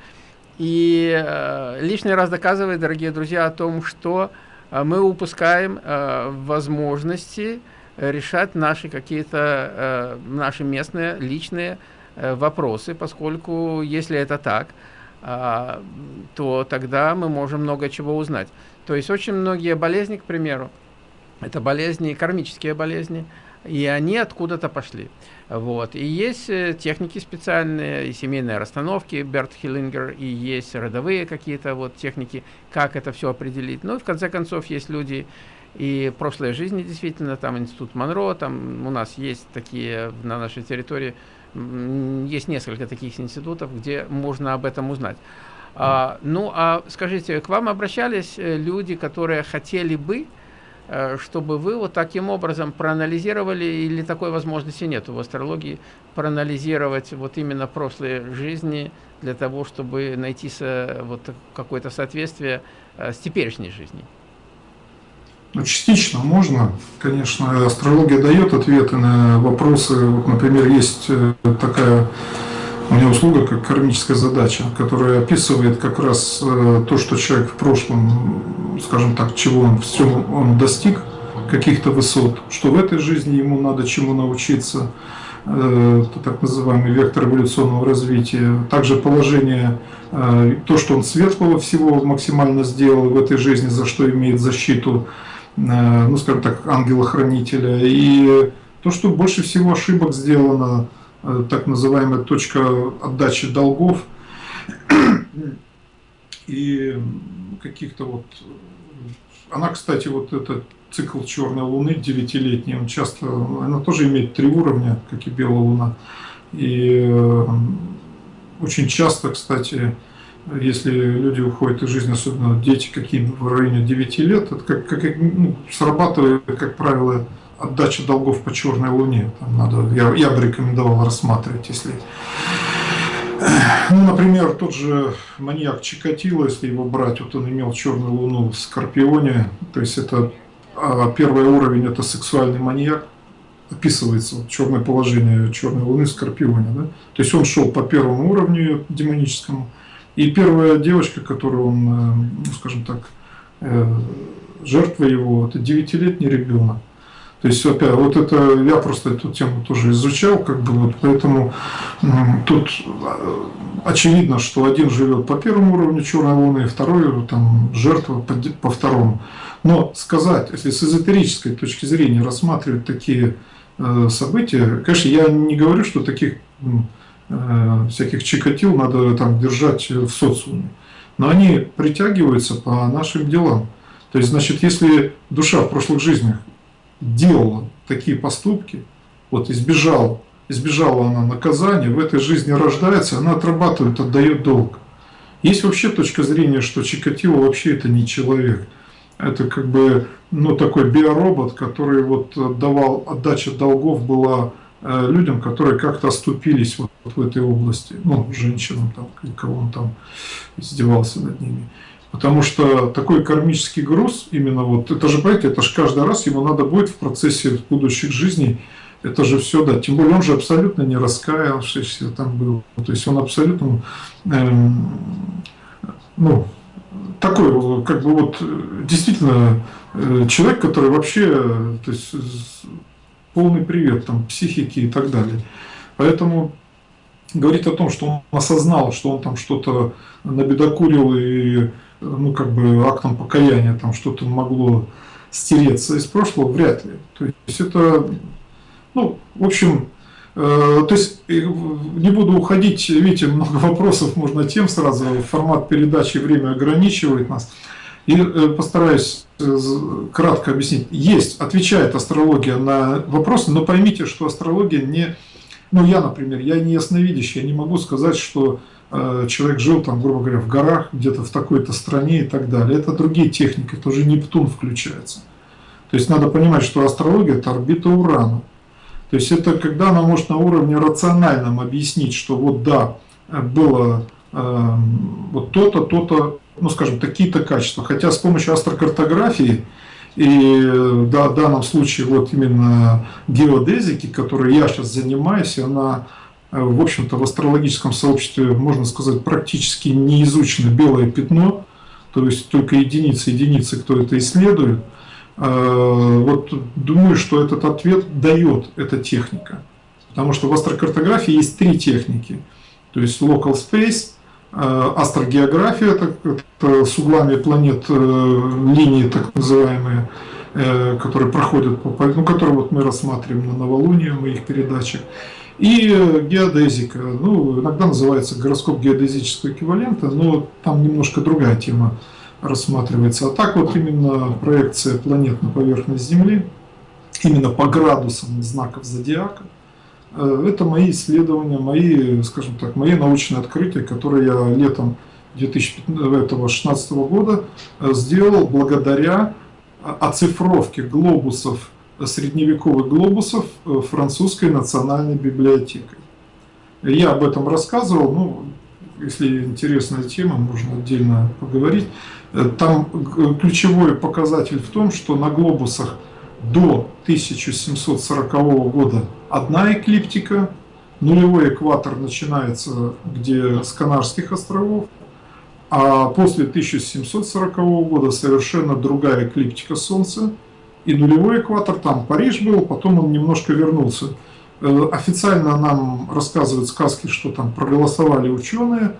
И э, лишний раз доказывает, дорогие друзья, о том, что э, мы упускаем э, возможности, решать наши какие-то, э, наши местные, личные э, вопросы, поскольку если это так, э, то тогда мы можем много чего узнать. То есть очень многие болезни, к примеру, это болезни, кармические болезни, и они откуда-то пошли. Вот. И есть э, техники специальные, и семейные расстановки, Берт Хиллингер, и есть родовые какие-то вот техники, как это все определить. Ну и в конце концов есть люди и прошлой жизни действительно, там Институт Монро, там у нас есть такие на нашей территории, есть несколько таких институтов, где можно об этом узнать. А, ну, а скажите, к вам обращались э, люди, которые хотели бы, Э, чтобы вы вот таким образом проанализировали, или такой возможности нет в астрологии, проанализировать вот именно прошлые жизни для того, чтобы найти вот какое-то соответствие э, с теперешней жизнью? Ну, частично можно. Конечно, астрология дает ответы на вопросы. Вот, например, есть э, такая у меня услуга как кармическая задача, которая описывает как раз то, что человек в прошлом скажем так, чего он все он достиг, каких-то высот, что в этой жизни ему надо чему научиться, э, так называемый вектор эволюционного развития, также положение, э, то, что он светлого всего максимально сделал в этой жизни, за что имеет защиту, э, ну, скажем так, ангела-хранителя, и то, что больше всего ошибок сделано, так называемая точка отдачи долгов, и каких-то вот... Она, кстати, вот этот цикл черной луны девятилетний, он часто, она тоже имеет три уровня, как и белая луна. И э, очень часто, кстати, если люди уходят из жизни, особенно дети какие в районе 9 лет, это как, как ну, срабатывает, как правило, отдача долгов по черной луне. Там надо, я, я бы рекомендовал рассматривать, если ну, например, тот же маньяк Чикатило, если его брать, вот он имел черную луну в Скорпионе, то есть это а, первый уровень, это сексуальный маньяк, описывается вот, черное положение черной луны в Скорпионе. Да? То есть он шел по первому уровню демоническому, и первая девочка, которую он, э, ну, скажем так, э, жертва его, это девятилетний ребенок. То есть, опять, вот это, я просто эту тему тоже изучал, как бы, вот, поэтому тут а, очевидно, что один живет по первому уровню черной луны, второй там жертва по, по второму. Но сказать, если с эзотерической точки зрения рассматривать такие э, события, конечно, я не говорю, что таких э, всяких чикатил надо там держать в социуме, но они притягиваются по нашим делам. То есть, значит, если душа в прошлых жизнях делала такие поступки, вот избежал, избежала она наказания, в этой жизни рождается, она отрабатывает, отдает долг. Есть вообще точка зрения, что Чикатило вообще это не человек. Это как бы ну, такой биоробот, который вот давал, отдача долгов была людям, которые как-то оступились вот, в этой области, ну, женщинам, там, кого он там издевался над ними. Потому что такой кармический груз, именно вот, это же, понимаете, это же каждый раз ему надо будет в процессе будущих жизней, это же все, да, тем более он же абсолютно не раскаялся там был, то есть он абсолютно, эм, ну, такой, как бы вот, действительно, э, человек, который вообще, то есть, полный привет там психики и так далее. Поэтому говорит о том, что он осознал, что он там что-то набедокурил и ну, как бы актом покаяния там что-то могло стереться из прошлого, вряд ли. То есть это, ну, в общем, э, то есть не буду уходить, видите, много вопросов, можно тем сразу, формат передачи, время ограничивает нас. И э, постараюсь э, кратко объяснить. Есть, отвечает астрология на вопросы, но поймите, что астрология не... Ну, я, например, я не ясновидящий, я не могу сказать, что Э, человек жил там, грубо говоря, в горах, где-то в такой-то стране и так далее. Это другие техники, это уже Нептун включается. То есть надо понимать, что астрология – это орбита Урана. То есть это когда она может на уровне рациональном объяснить, что вот да, было э, вот то-то, то-то, ну скажем, такие-то качества. Хотя с помощью астрокартографии и да, в данном случае вот именно геодезики, которой я сейчас занимаюсь, она Э, в общем-то, в астрологическом сообществе, можно сказать, практически не изучено белое пятно, то есть только единицы, единицы, кто это исследует. Э, вот думаю, что этот ответ дает эта техника. Потому что в астрокартографии есть три техники. То есть local space, астрогеография, это, это с углами планет линии так называемые, которые проходят по, ну, которые вот мы рассматриваем на новолунии в моих передачах. И геодезика, ну, иногда называется гороскоп геодезического эквивалента, но там немножко другая тема рассматривается. А так вот именно проекция планет на поверхность Земли, именно по градусам знаков зодиака, э, это мои исследования, мои, скажем так, мои научные открытия, которые я летом 2016 года э, сделал благодаря оцифровке глобусов, средневековых глобусов э, французской национальной библиотекой. Я об этом рассказывал, ну, если интересная тема, можно отдельно поговорить. Там ключевой показатель в том, что на глобусах до 1740 года одна эклиптика, нулевой экватор начинается где с Канарских островов, а после 1740 года совершенно другая эклиптика Солнца, и нулевой экватор, там Париж был, потом он немножко вернулся. Э, официально нам рассказывают сказки, что там проголосовали ученые,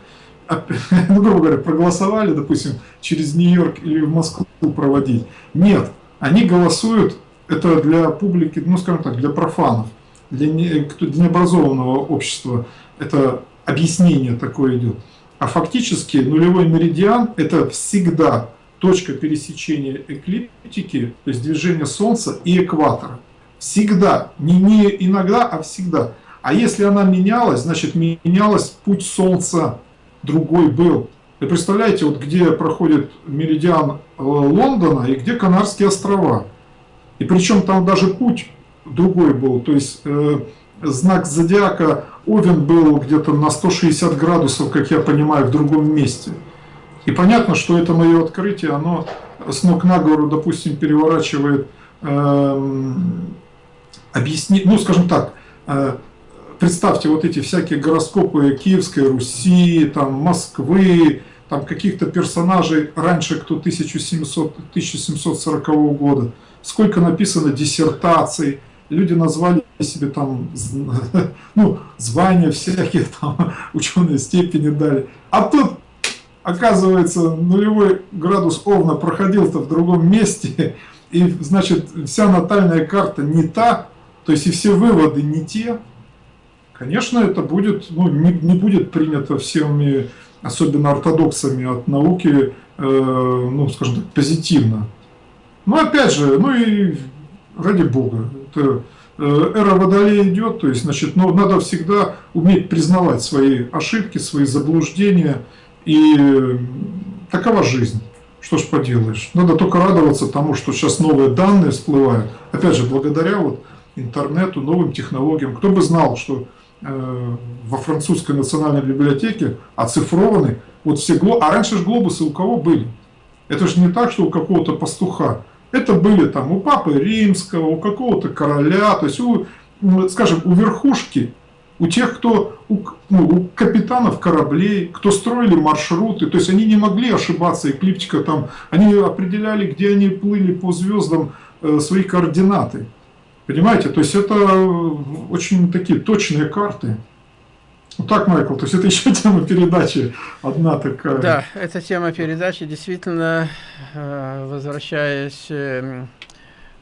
ну, грубо говоря, проголосовали, допустим, через Нью-Йорк или в Москву проводить. Нет, они голосуют, это для публики, ну, скажем так, для профанов, для, не, для необразованного общества. Это объяснение такое идет. А фактически нулевой меридиан – это всегда точка пересечения эклиптики, то есть движения Солнца и экватора. Всегда, не, не иногда, а всегда. А если она менялась, значит менялась путь Солнца другой был. Вы представляете, вот где проходит меридиан э, Лондона и где Канарские острова. И причем там даже путь другой был. То есть э, знак зодиака Овен был где-то на 160 градусов, как я понимаю, в другом месте. И понятно, что это мое открытие, оно с ног на голову, допустим, переворачивает, э, объясни, ну, скажем так, э, представьте вот эти всякие гороскопы Киевской Руси, там, Москвы, там каких-то персонажей раньше, кто 1700, 1740 года, сколько написано диссертаций, люди назвали себе там, ну, звания всякие, там, ученые степени дали. А тут, оказывается, нулевой градус Овна проходил-то в другом месте, и, значит, вся натальная карта не та, то есть и все выводы не те, конечно, это будет, ну, не, не будет принято всеми, особенно ортодоксами от науки, э, ну, скажем так, позитивно. Но опять же, ну и ради бога, это, э, эра Водолея идет, то есть, значит, ну, надо всегда уметь признавать свои ошибки, свои заблуждения, и э, такова жизнь. Что ж поделаешь. Надо только радоваться тому, что сейчас новые данные всплывают. Опять же, благодаря вот интернету, новым технологиям. Кто бы знал, что Э, во французской национальной библиотеке оцифрованы вот все глобусы. А раньше же глобусы у кого были? Это же не так, что у какого-то пастуха. Это были там у папы римского, у какого-то короля, то есть у, скажем, у верхушки, у тех, кто, у, ну, у капитанов кораблей, кто строили маршруты, то есть они не могли ошибаться, эклиптика там, они определяли, где они плыли по звездам э, свои координаты. Понимаете, то есть это очень такие точные карты. Вот так, Майкл, то есть это еще тема передачи одна такая. Да, это тема передачи, действительно, э, возвращаясь эм,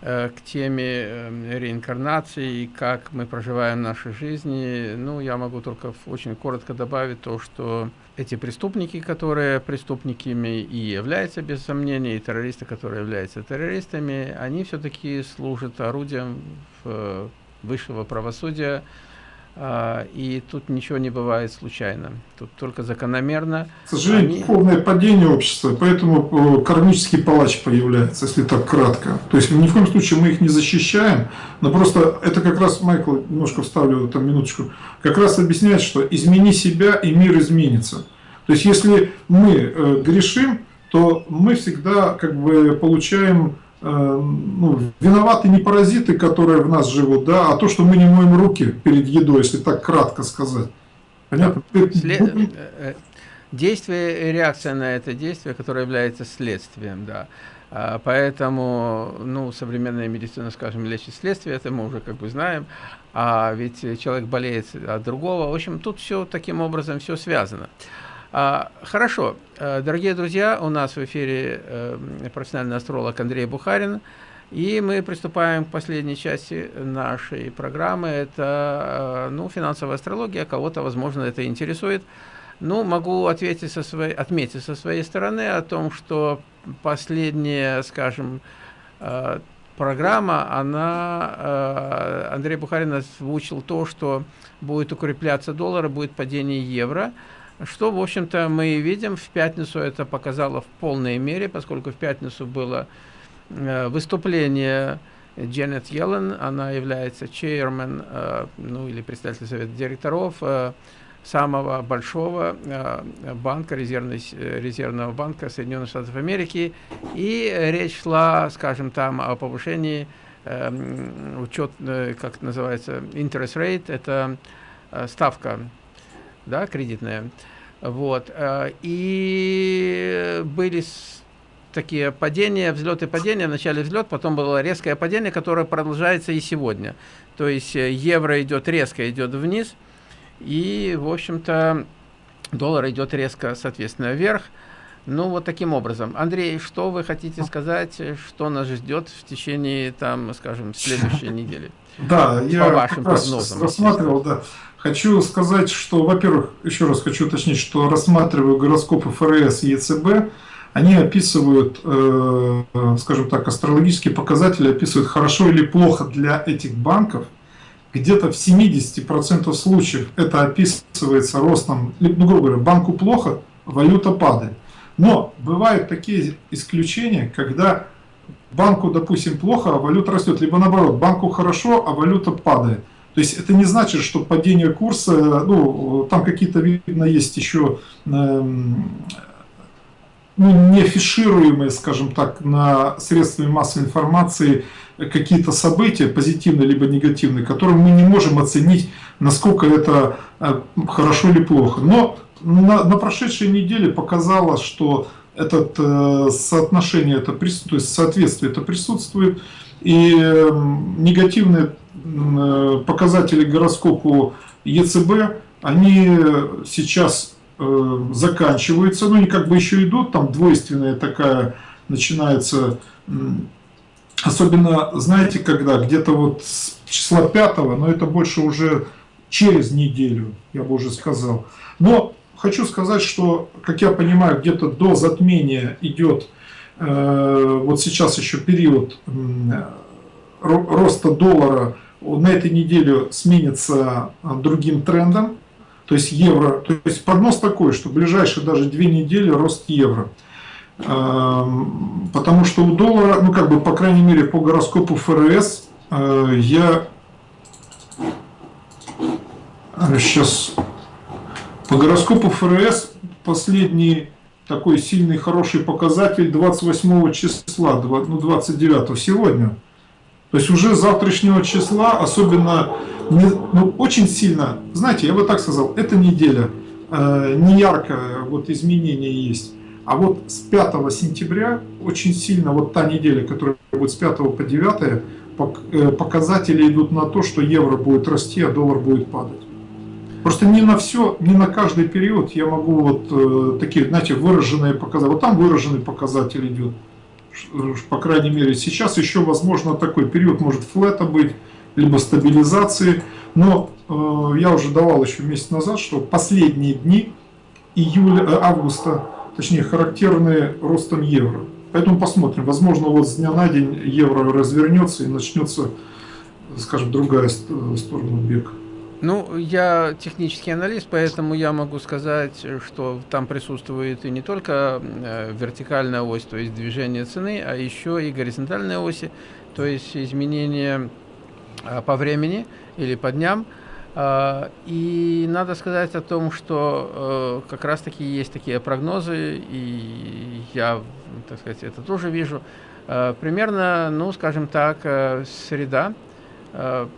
э, к теме эм, реинкарнации и как мы проживаем наши жизни, ну, я могу только очень коротко добавить то, что эти преступники, которые преступниками и являются, без сомнения, и террористы, которые являются террористами, они все-таки служат орудием э, высшего правосудия, и тут ничего не бывает случайно. Тут только закономерно. К сожалению, они... полное падение общества, поэтому э, кармический палач появляется, если так кратко. То есть ни в коем случае мы их не защищаем, но просто это как раз, Майкл, немножко вставлю там минуточку, как раз объясняет, что измени себя и мир изменится. То есть если мы э, грешим, то мы всегда как бы получаем ну, виноваты не паразиты, которые в нас живут, да, а то, что мы не моем руки перед едой, если так кратко сказать. Понятно? След... Э, э, действие реакция на это действие, которое является следствием, да. А, поэтому, ну, современная медицина, скажем, лечит следствие, это мы уже как бы знаем, а ведь человек болеет от другого. В общем, тут все таким образом все связано. А, хорошо, э, дорогие друзья, у нас в эфире э, профессиональный астролог Андрей Бухарин, и мы приступаем к последней части нашей программы. Это ну, финансовая астрология, кого-то, возможно, это интересует. Ну, могу ответить со своей, отметить со своей стороны о том, что последняя, скажем, программа, она, Андрей Бухарин озвучил то, что будет укрепляться доллар, будет падение евро – что, в общем-то, мы видим. В пятницу это показало в полной мере, поскольку в пятницу было э, выступление Дженнет Йеллен. Она является чейрмен, э, ну или председатель совета директоров э, самого большого банка, резервный, резервного банка Соединенных Штатов Америки. И речь шла, скажем, там о повышении учет, как называется, interest rate, это ставка да, кредитная. Вот. Э, и были такие падения, взлеты падения. Вначале взлет, потом было резкое падение, которое продолжается и сегодня. То есть э, евро идет резко, идет вниз. И, в общем-то, доллар идет резко, соответственно, вверх. Ну, вот таким образом. Андрей, что вы хотите сказать, что нас ждет в течение, там, скажем, следующей недели? Да, я вашим прогнозам, рассматривал, да. Хочу сказать, что, во-первых, еще раз хочу уточнить, что рассматриваю гороскопы ФРС и ЕЦБ, они описывают, э, скажем так, астрологические показатели, описывают хорошо или плохо для этих банков. Где-то в 70% случаев это описывается ростом, ну, грубо говоря, банку плохо, валюта падает. Но бывают такие исключения, когда банку, допустим, плохо, а валюта растет, либо наоборот, банку хорошо, а валюта падает. То есть это не значит, что падение курса, ну, там какие-то, видно, есть еще эм, ну, не скажем так, на средствами массовой информации какие-то события, позитивные либо негативные, которые мы не можем оценить, насколько это э, хорошо или плохо. Но на, на прошедшей неделе показалось, что это э, соотношение, это, то есть соответствие это присутствует, и э, негативные Э, показатели гороскопу ЕЦБ, они сейчас э, заканчиваются, ну они как бы еще идут, там двойственная такая начинается, особенно, знаете, когда, где-то вот с числа 5, но это больше уже через неделю, я бы уже сказал. Но хочу сказать, что, как я понимаю, где-то до затмения идет, э, вот сейчас еще период роста доллара на этой неделе сменится а, другим трендом, то есть евро, то есть прогноз такой, что ближайшие даже две недели рост евро. Потому что у доллара, ну как бы по крайней мере по гороскопу ФРС, э, я сейчас по гороскопу ФРС последний такой сильный хороший показатель 28 числа, ну 29 сегодня. То есть уже завтрашнего числа, особенно не, ну, очень сильно, знаете, я бы так сказал, эта неделя э, не яркое вот изменение есть. А вот с 5 сентября очень сильно, вот та неделя, которая будет с 5 по 9, э, показатели идут на то, что евро будет расти, а доллар будет падать. Просто не на все, не на каждый период я могу вот э, такие, знаете, выраженные показатели. Вот там выраженный показатель идет по крайней мере сейчас еще возможно такой период может флета быть, либо стабилизации, но э, я уже давал еще месяц назад, что последние дни июля, э, августа, точнее характерные ростом евро. Поэтому посмотрим, возможно вот с дня на день евро развернется и начнется, скажем, другая сторона бега. Ну, я технический аналист, поэтому я могу сказать, что там присутствует и не только э, вертикальная ось, то есть движение цены, а еще и горизонтальные оси, то есть изменения э, по времени или по дням. Э, и надо сказать о том, что как раз-таки есть такие прогнозы, и я, так сказать, это тоже вижу. Примерно, ну, скажем так, среда,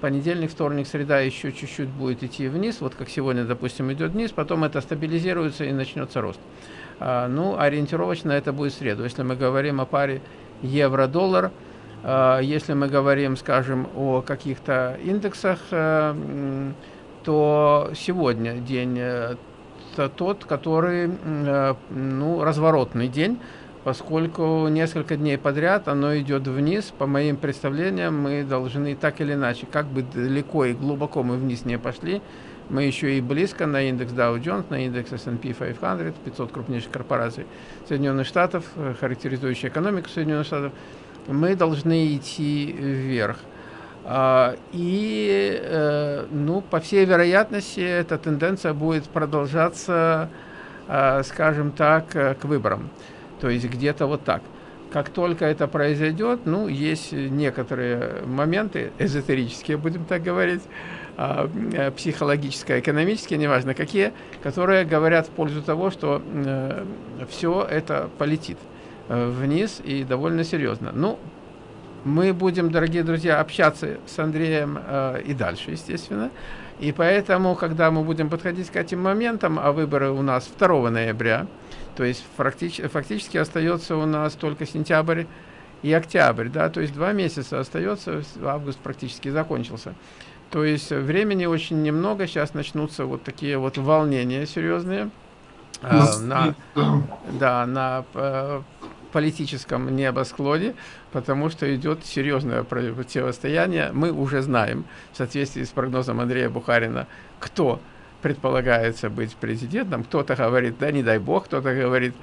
понедельник, вторник, среда еще чуть-чуть будет идти вниз, вот как сегодня, допустим, идет вниз, потом это стабилизируется и начнется рост. А, ну, ориентировочно это будет среду. Если мы говорим о паре евро-доллар, а, если мы говорим, скажем, о каких-то индексах, а, то сегодня день тот, который ну, разворотный день, поскольку несколько дней подряд оно идет вниз. По моим представлениям, мы должны так или иначе, как бы далеко и глубоко мы вниз не пошли, мы еще и близко на индекс Dow Jones, на индекс S&P 500, 500 крупнейших корпораций Соединенных Штатов, э, характеризующие экономику Соединенных Штатов, мы должны идти вверх. А, и, э, ну, по всей вероятности, эта тенденция будет продолжаться, э, скажем так, к выборам. То есть где-то вот так. Как только это произойдет, ну, есть некоторые моменты, эзотерические, будем так говорить, а, э, психологические, экономические, неважно какие, которые говорят в пользу того, что э, все это полетит э, вниз и довольно серьезно. Ну, мы будем, дорогие друзья, общаться с Андреем и дальше, естественно. И поэтому, когда мы будем подходить к этим моментам, а выборы у нас 2 ноября, то есть фактически, фактически остается у нас только сентябрь и октябрь, да, то есть два месяца остается, август практически закончился. То есть времени очень немного, сейчас начнутся вот такие вот волнения серьезные э, на, да, на э, политическом небосклоне, потому что идет серьезное противостояние. Мы уже знаем, в соответствии с прогнозом Андрея Бухарина, кто предполагается быть президентом. Кто-то говорит, да не дай бог, кто-то говорит,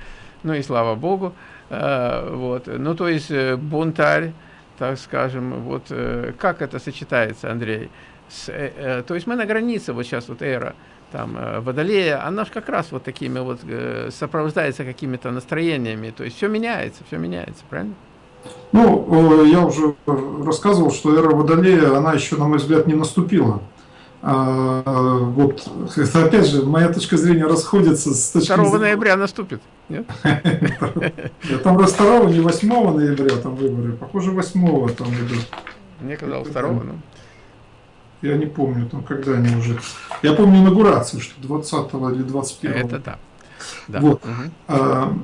ну и слава богу. Э, вот. Ну то есть э, бунтарь, так скажем, вот э, как это сочетается, Андрей? с, то есть мы на границе, вот сейчас вот эра там Водолея, она же как раз вот такими вот сопровождается какими-то настроениями, то есть все меняется, все меняется, правильно? Ну, я уже рассказывал, что эра Водолея, она еще, на мой взгляд, не наступила. А, вот, это опять же, моя точка зрения расходится с точки 2 ноября наступит, нет? Там 2 не 8 ноября там выборы, похоже 8 там идут. Мне казалось 2 ну. Я не помню, там когда они уже... Я помню инаугурацию, что 20 или 21 Это да. да. Вот. Угу. А,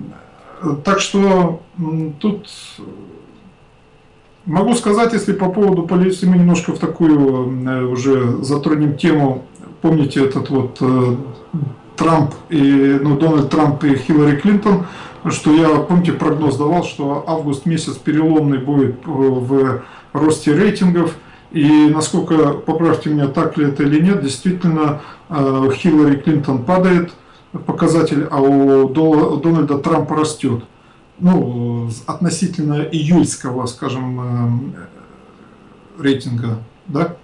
так что тут могу сказать, если по поводу полиции мы немножко в такую э, уже затронем тему, помните этот вот э, Трамп и, ну, Дональд Трамп и Хиллари Клинтон, что я, помните, прогноз давал, что август месяц переломный будет э, в росте рейтингов, и насколько, поправьте меня, так ли это или нет, действительно Хиллари Клинтон падает показатель, а у Дональда Трампа растет. Ну, относительно июльского, скажем, э, рейтинга, да?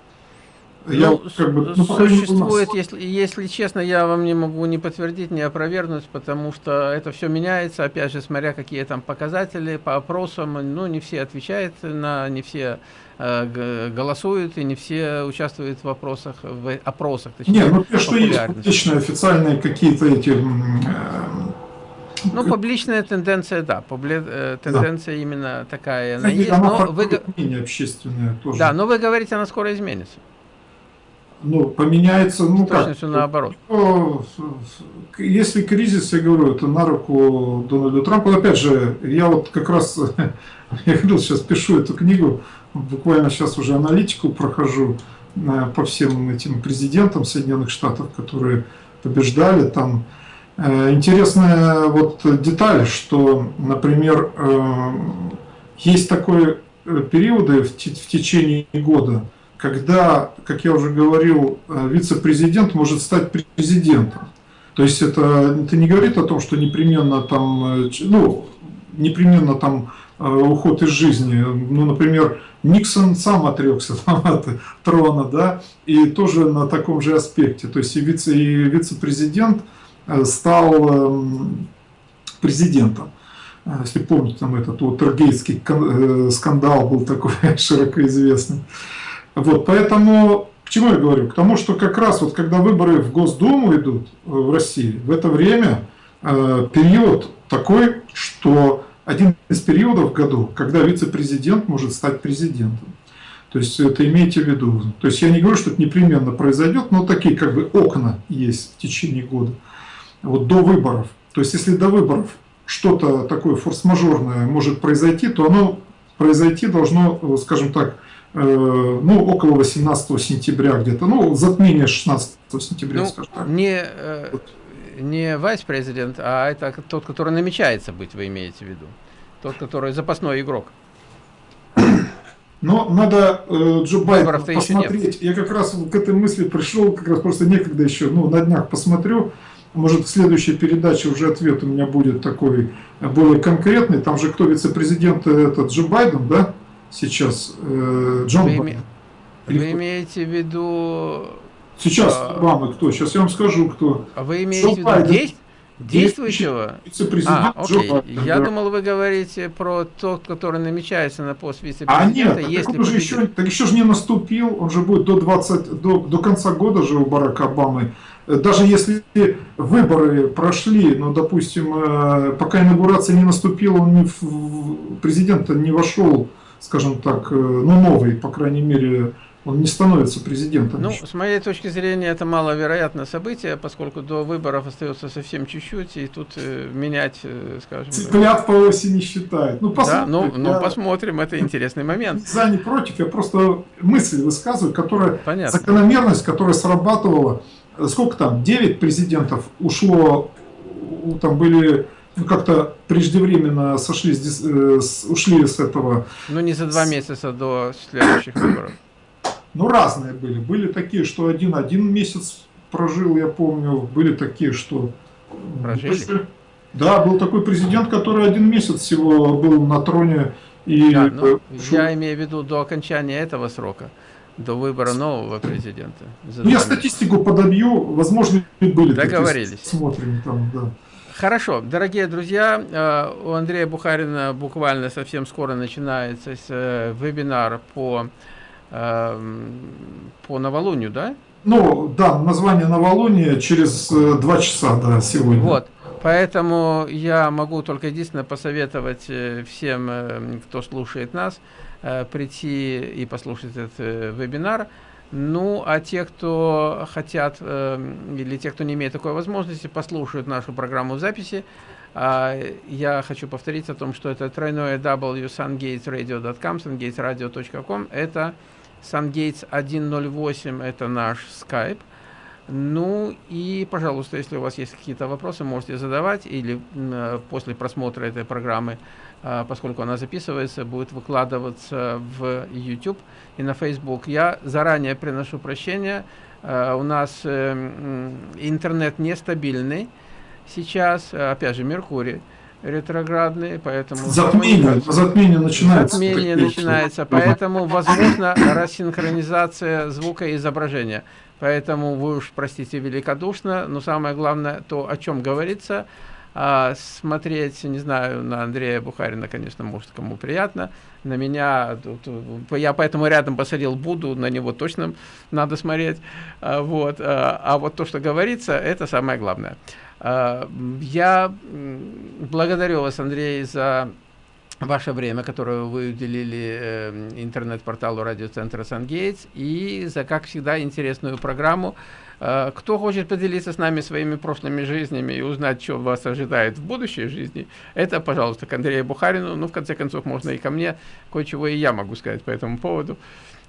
Я, ну, как бы, ну, существует, если, если честно, я вам не могу не подтвердить, не опровергнуть, потому что это все меняется, опять же, смотря какие там показатели по опросам, ну, не все отвечают на, не все э, голосуют, и не все участвуют в вопросах, в опросах, точнее, Нет, ну, что есть публичные, официальные какие-то эти... Э, ну, публичная тенденция, да, публи... Э, тенденция да. именно такая, она есть, но вы... общественное тоже. Да, но вы говорите, она скоро изменится ну, поменяется, ну как? наоборот. Если кризис, я говорю, это на руку Дональду Трампу. Опять же, я вот как раз, я говорил, сейчас пишу эту книгу, буквально сейчас уже аналитику прохожу э, по всем этим президентам Соединенных Штатов, которые побеждали там. Э, интересная вот деталь, что, например, э, есть такой периоды в течение года, когда, как я уже говорил, э, вице-президент может стать президентом. То есть это, это не говорит о том, что непременно там, э, ну, непременно там э, уход из жизни. Ну, например, Никсон сам отрекся там, от трона, да, и тоже на таком же аспекте. То есть и вице-президент вице стал президентом. Если помните, там этот вот Тергейтский скандал был такой широко известный. Вот, поэтому к чему я говорю? К тому, что как раз вот когда выборы в Госдуму идут э, в России, в это время э, период такой, что один из периодов в году, когда вице-президент может стать президентом. То есть это имейте в виду. То есть я не говорю, что это непременно произойдет, но такие как бы окна есть в течение года. Вот до выборов. То есть если до выборов что-то такое форс-мажорное может произойти, то оно произойти должно, э, скажем так, Э, ну, около 18 сентября где-то, ну, затмение 16 сентября, ну, скажем так. Не, э, не вайс-президент, а это тот, который намечается быть, вы имеете в виду? Тот, который запасной игрок. Но надо э, Джо Байдена посмотреть. Я как раз к этой мысли пришел, как раз просто некогда еще, ну, на днях посмотрю. Может, в следующей передаче уже ответ у меня будет такой более конкретный. Там же кто вице-президент, это Джо Байден, да, сейчас? Э, Джон вы, Байден. вы имеете в виду... Сейчас, а... Обама кто? Сейчас я вам скажу, кто. А вы имеете Джо в виду Байден. Действующего? А, окей. Я думал, вы говорите про тот, который намечается на пост вице-президента. А нет, так если он же еще, так еще же не наступил, он же будет до, 20, до, до конца года же у Барака Обамы. Даже если выборы прошли, но, допустим, э, пока инаугурация не наступила, он не в, президента не вошел, скажем так, э, ну, новый, по крайней мере, он не становится президентом. Ну, еще. с моей точки зрения, это маловероятное событие, поскольку до выборов остается совсем чуть-чуть, и тут э, менять, э, скажем... Цыплят по оси не считают. Ну, посмотрим. Да, ну, ну, посмотрим, это интересный момент. За, не против, я просто мысль высказываю, которая... Понятно. Закономерность, которая срабатывала... Сколько там? 9 президентов ушло, там были ну, как-то преждевременно сошли, э, ушли с этого... Ну, не за два месяца до следующих выборов. Ну, разные были. Были такие, что один один месяц прожил, я помню. Были такие, что... Прожили? Да, был такой президент, который один месяц всего был на троне. И да, ну, я имею в виду до окончания этого срока, до выбора нового президента. Ну, я статистику подобью, возможно, были Договорились. Смотрим там, да. Хорошо, дорогие друзья, э, у Андрея Бухарина буквально совсем скоро начинается э, вебинар по по новолунию, да? Ну, да, название новолуния через э, два часа, да, сегодня. Вот, поэтому я могу только единственное посоветовать э, всем, э, кто слушает нас, прийти и послушать этот вебинар. Ну, а те, кто хотят, или те, кто не имеет такой возможности, послушают нашу программу записи. А, я хочу повторить о том, что это тройное w sungatesradio.com, sungatesradio.com, это SunGates 108 это наш Skype. Ну и, пожалуйста, если у вас есть какие-то вопросы, можете задавать или э, после просмотра этой программы, э, поскольку она записывается, будет выкладываться в YouTube и на Facebook. Я заранее приношу прощения, э, у нас э, интернет нестабильный сейчас, опять же, Меркурий ретроградные, поэтому... Затмение, затмение начинается. Затмение начинается, поэтому возможно рассинхронизация звука и изображения. Поэтому вы уж, простите, великодушно, но самое главное, то, о чем говорится, а смотреть, не знаю, на Андрея Бухарина, конечно, может, кому приятно, на меня, я поэтому рядом посадил буду, на него точно надо смотреть, а, вот, а, а вот то, что говорится, это самое главное. А, я благодарю вас, Андрей, за ваше время, которое вы уделили э, интернет-порталу радиоцентра «Сангейтс» и за, как всегда, интересную программу. А, кто хочет поделиться с нами своими прошлыми жизнями и узнать, что вас ожидает в будущей жизни, это, пожалуйста, к Андрею Бухарину. Ну, в конце концов, можно и ко мне. Кое-чего и я могу сказать по этому поводу.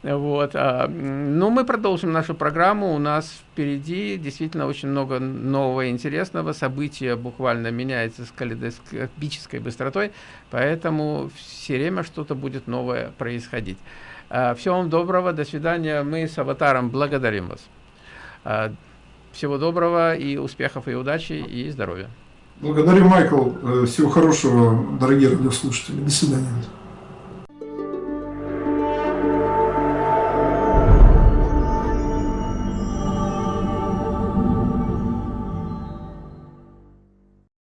Вот. А, ну, мы продолжим нашу программу. У нас впереди действительно очень много нового интересного. События буквально меняются с калейдоскопической быстротой, поэтому все время что-то будет новое происходить. А, всего вам доброго, до свидания. Мы с Аватаром благодарим вас. А, всего доброго и успехов, и удачи, и здоровья. Благодарю, Майкл. Э, всего хорошего, дорогие радиослушатели. До свидания.